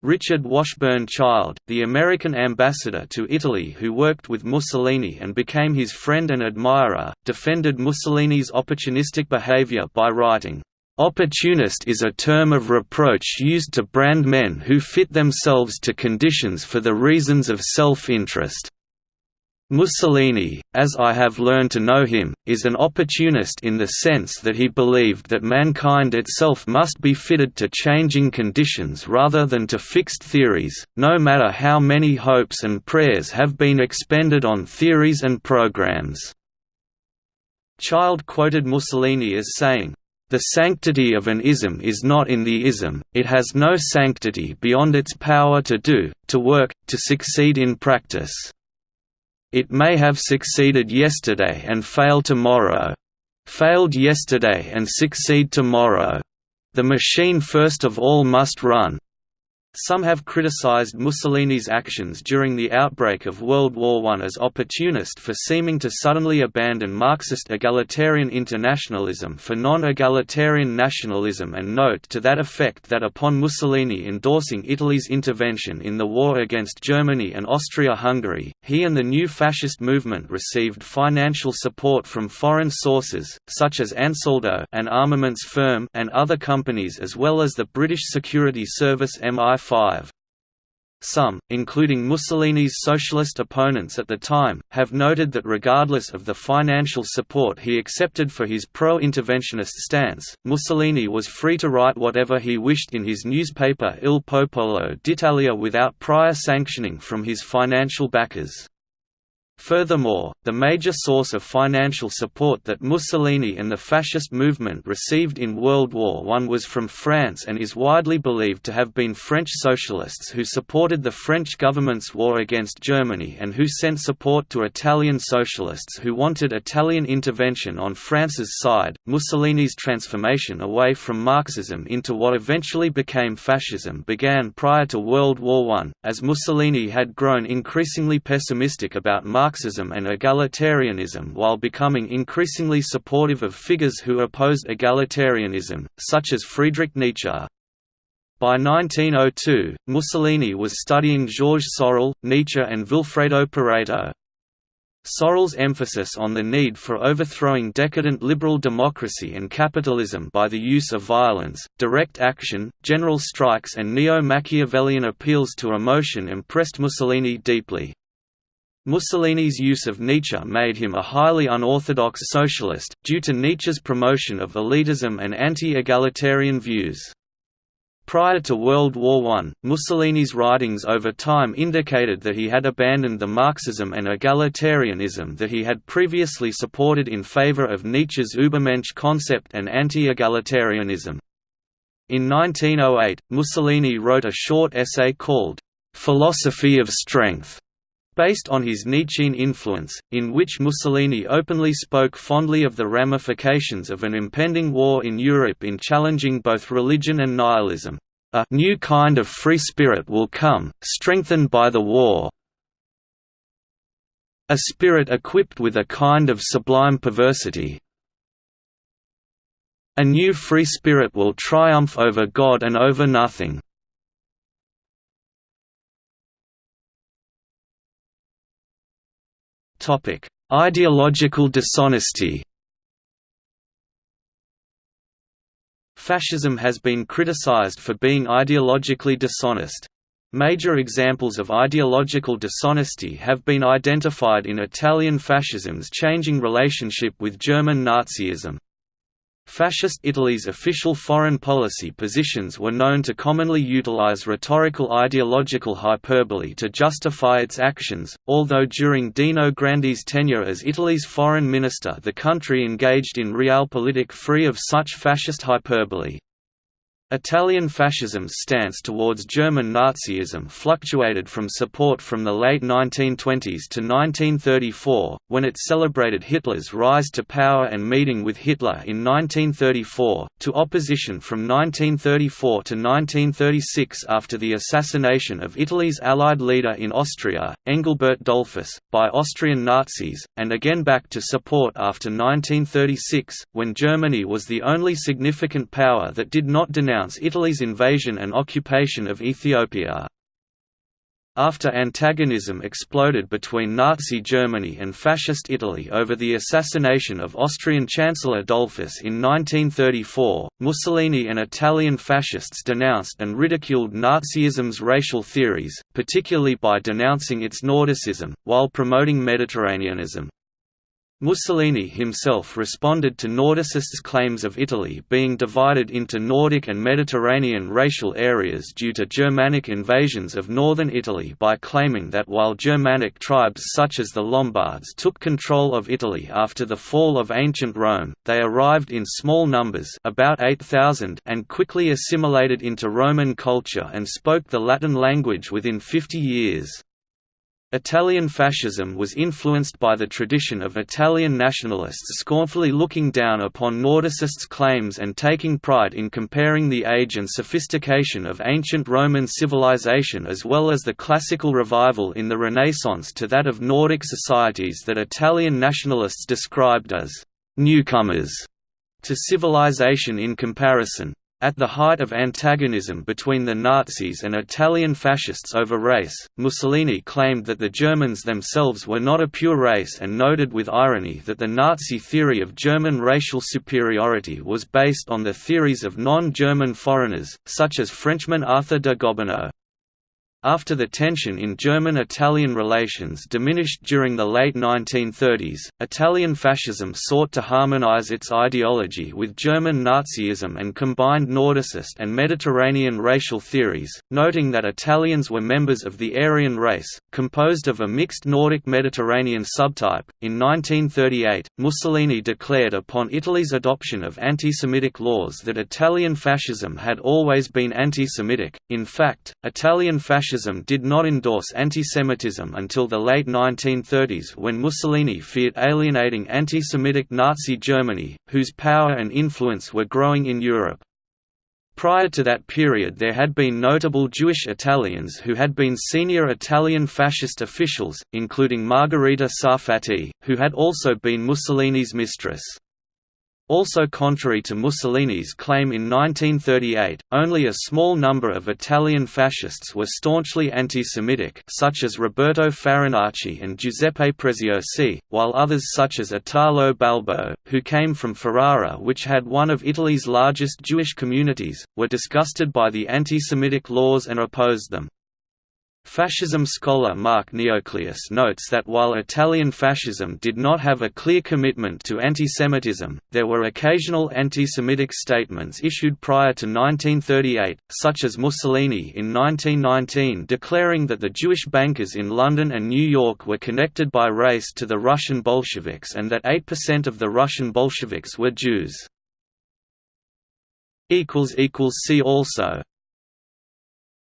Richard Washburn Child, the American ambassador to Italy who worked with Mussolini and became his friend and admirer, defended Mussolini's opportunistic behavior by writing, "...opportunist is a term of reproach used to brand men who fit themselves to conditions for the reasons of self-interest." Mussolini, as I have learned to know him, is an opportunist in the sense that he believed that mankind itself must be fitted to changing conditions rather than to fixed theories, no matter how many hopes and prayers have been expended on theories and programs. Child quoted Mussolini as saying, the sanctity of an ism is not in the ism, it has no sanctity beyond its power to do, to work, to succeed in practice. It may have succeeded yesterday and fail tomorrow. Failed yesterday and succeed tomorrow. The machine first of all must run. Some have criticized Mussolini's actions during the outbreak of World War I as opportunist for seeming to suddenly abandon Marxist egalitarian internationalism for non-egalitarian nationalism and note to that effect that upon Mussolini endorsing Italy's intervention in the war against Germany and Austria-Hungary, he and the new fascist movement received financial support from foreign sources, such as Ansaldo an armaments firm and other companies as well as the British Security Service MI some, including Mussolini's socialist opponents at the time, have noted that regardless of the financial support he accepted for his pro-interventionist stance, Mussolini was free to write whatever he wished in his newspaper Il Popolo d'Italia without prior sanctioning from his financial backers. Furthermore, the major source of financial support that Mussolini and the fascist movement received in World War I was from France and is widely believed to have been French socialists who supported the French government's war against Germany and who sent support to Italian socialists who wanted Italian intervention on France's side. Mussolini's transformation away from Marxism into what eventually became fascism began prior to World War I, as Mussolini had grown increasingly pessimistic about Marxism Marxism and egalitarianism while becoming increasingly supportive of figures who opposed egalitarianism, such as Friedrich Nietzsche. By 1902, Mussolini was studying Georges Sorel, Nietzsche and Vilfredo Pareto. Sorel's emphasis on the need for overthrowing decadent liberal democracy and capitalism by the use of violence, direct action, general strikes and neo-Machiavellian appeals to emotion impressed Mussolini deeply. Mussolini's use of Nietzsche made him a highly unorthodox socialist, due to Nietzsche's promotion of elitism and anti-egalitarian views. Prior to World War I, Mussolini's writings over time indicated that he had abandoned the Marxism and egalitarianism that he had previously supported in favor of Nietzsche's Übermensch concept and anti-egalitarianism. In 1908, Mussolini wrote a short essay called, "'Philosophy of Strength' based on his Nietzschean influence, in which Mussolini openly spoke fondly of the ramifications of an impending war in Europe in challenging both religion and nihilism. A new kind of free spirit will come, strengthened by the war. A spirit equipped with a kind of sublime perversity. A new free spirit will triumph over God and over nothing. Ideological dishonesty Fascism has been criticized for being ideologically dishonest. Major examples of ideological dishonesty have been identified in Italian fascism's changing relationship with German Nazism. Fascist Italy's official foreign policy positions were known to commonly utilize rhetorical ideological hyperbole to justify its actions, although during Dino Grandi's tenure as Italy's foreign minister the country engaged in realpolitik free of such fascist hyperbole. Italian fascism's stance towards German Nazism fluctuated from support from the late 1920s to 1934, when it celebrated Hitler's rise to power and meeting with Hitler in 1934, to opposition from 1934 to 1936 after the assassination of Italy's Allied leader in Austria, Engelbert Dollfuss, by Austrian Nazis, and again back to support after 1936, when Germany was the only significant power that did not denounce Italy's invasion and occupation of Ethiopia. After antagonism exploded between Nazi Germany and Fascist Italy over the assassination of Austrian Chancellor Dollfuss in 1934, Mussolini and Italian fascists denounced and ridiculed Nazism's racial theories, particularly by denouncing its Nordicism, while promoting Mediterraneanism. Mussolini himself responded to Nordicists' claims of Italy being divided into Nordic and Mediterranean racial areas due to Germanic invasions of northern Italy by claiming that while Germanic tribes such as the Lombards took control of Italy after the fall of ancient Rome, they arrived in small numbers about 8,000 and quickly assimilated into Roman culture and spoke the Latin language within 50 years. Italian fascism was influenced by the tradition of Italian nationalists scornfully looking down upon Nordicists' claims and taking pride in comparing the age and sophistication of ancient Roman civilization as well as the classical revival in the Renaissance to that of Nordic societies that Italian nationalists described as «newcomers» to civilization in comparison. At the height of antagonism between the Nazis and Italian fascists over race, Mussolini claimed that the Germans themselves were not a pure race and noted with irony that the Nazi theory of German racial superiority was based on the theories of non-German foreigners, such as Frenchman Arthur de Gobineau. After the tension in German–Italian relations diminished during the late 1930s, Italian fascism sought to harmonize its ideology with German Nazism and combined Nordicist and Mediterranean racial theories, noting that Italians were members of the Aryan race, composed of a mixed Nordic-Mediterranean subtype. In 1938, Mussolini declared upon Italy's adoption of anti-Semitic laws that Italian fascism had always been anti-Semitic. In fact, Italian fascism fascism did not endorse antisemitism until the late 1930s when Mussolini feared alienating anti-Semitic Nazi Germany, whose power and influence were growing in Europe. Prior to that period there had been notable Jewish Italians who had been senior Italian fascist officials, including Margherita Sarfatti, who had also been Mussolini's mistress. Also contrary to Mussolini's claim in 1938, only a small number of Italian fascists were staunchly anti-Semitic such as Roberto Farinacci and Giuseppe Preziosi, while others such as Italo Balbo, who came from Ferrara which had one of Italy's largest Jewish communities, were disgusted by the anti-Semitic laws and opposed them. Fascism scholar Mark Neocleous notes that while Italian fascism did not have a clear commitment to antisemitism, there were occasional anti-Semitic statements issued prior to 1938, such as Mussolini in 1919 declaring that the Jewish bankers in London and New York were connected by race to the Russian Bolsheviks and that 8% of the Russian Bolsheviks were Jews. See also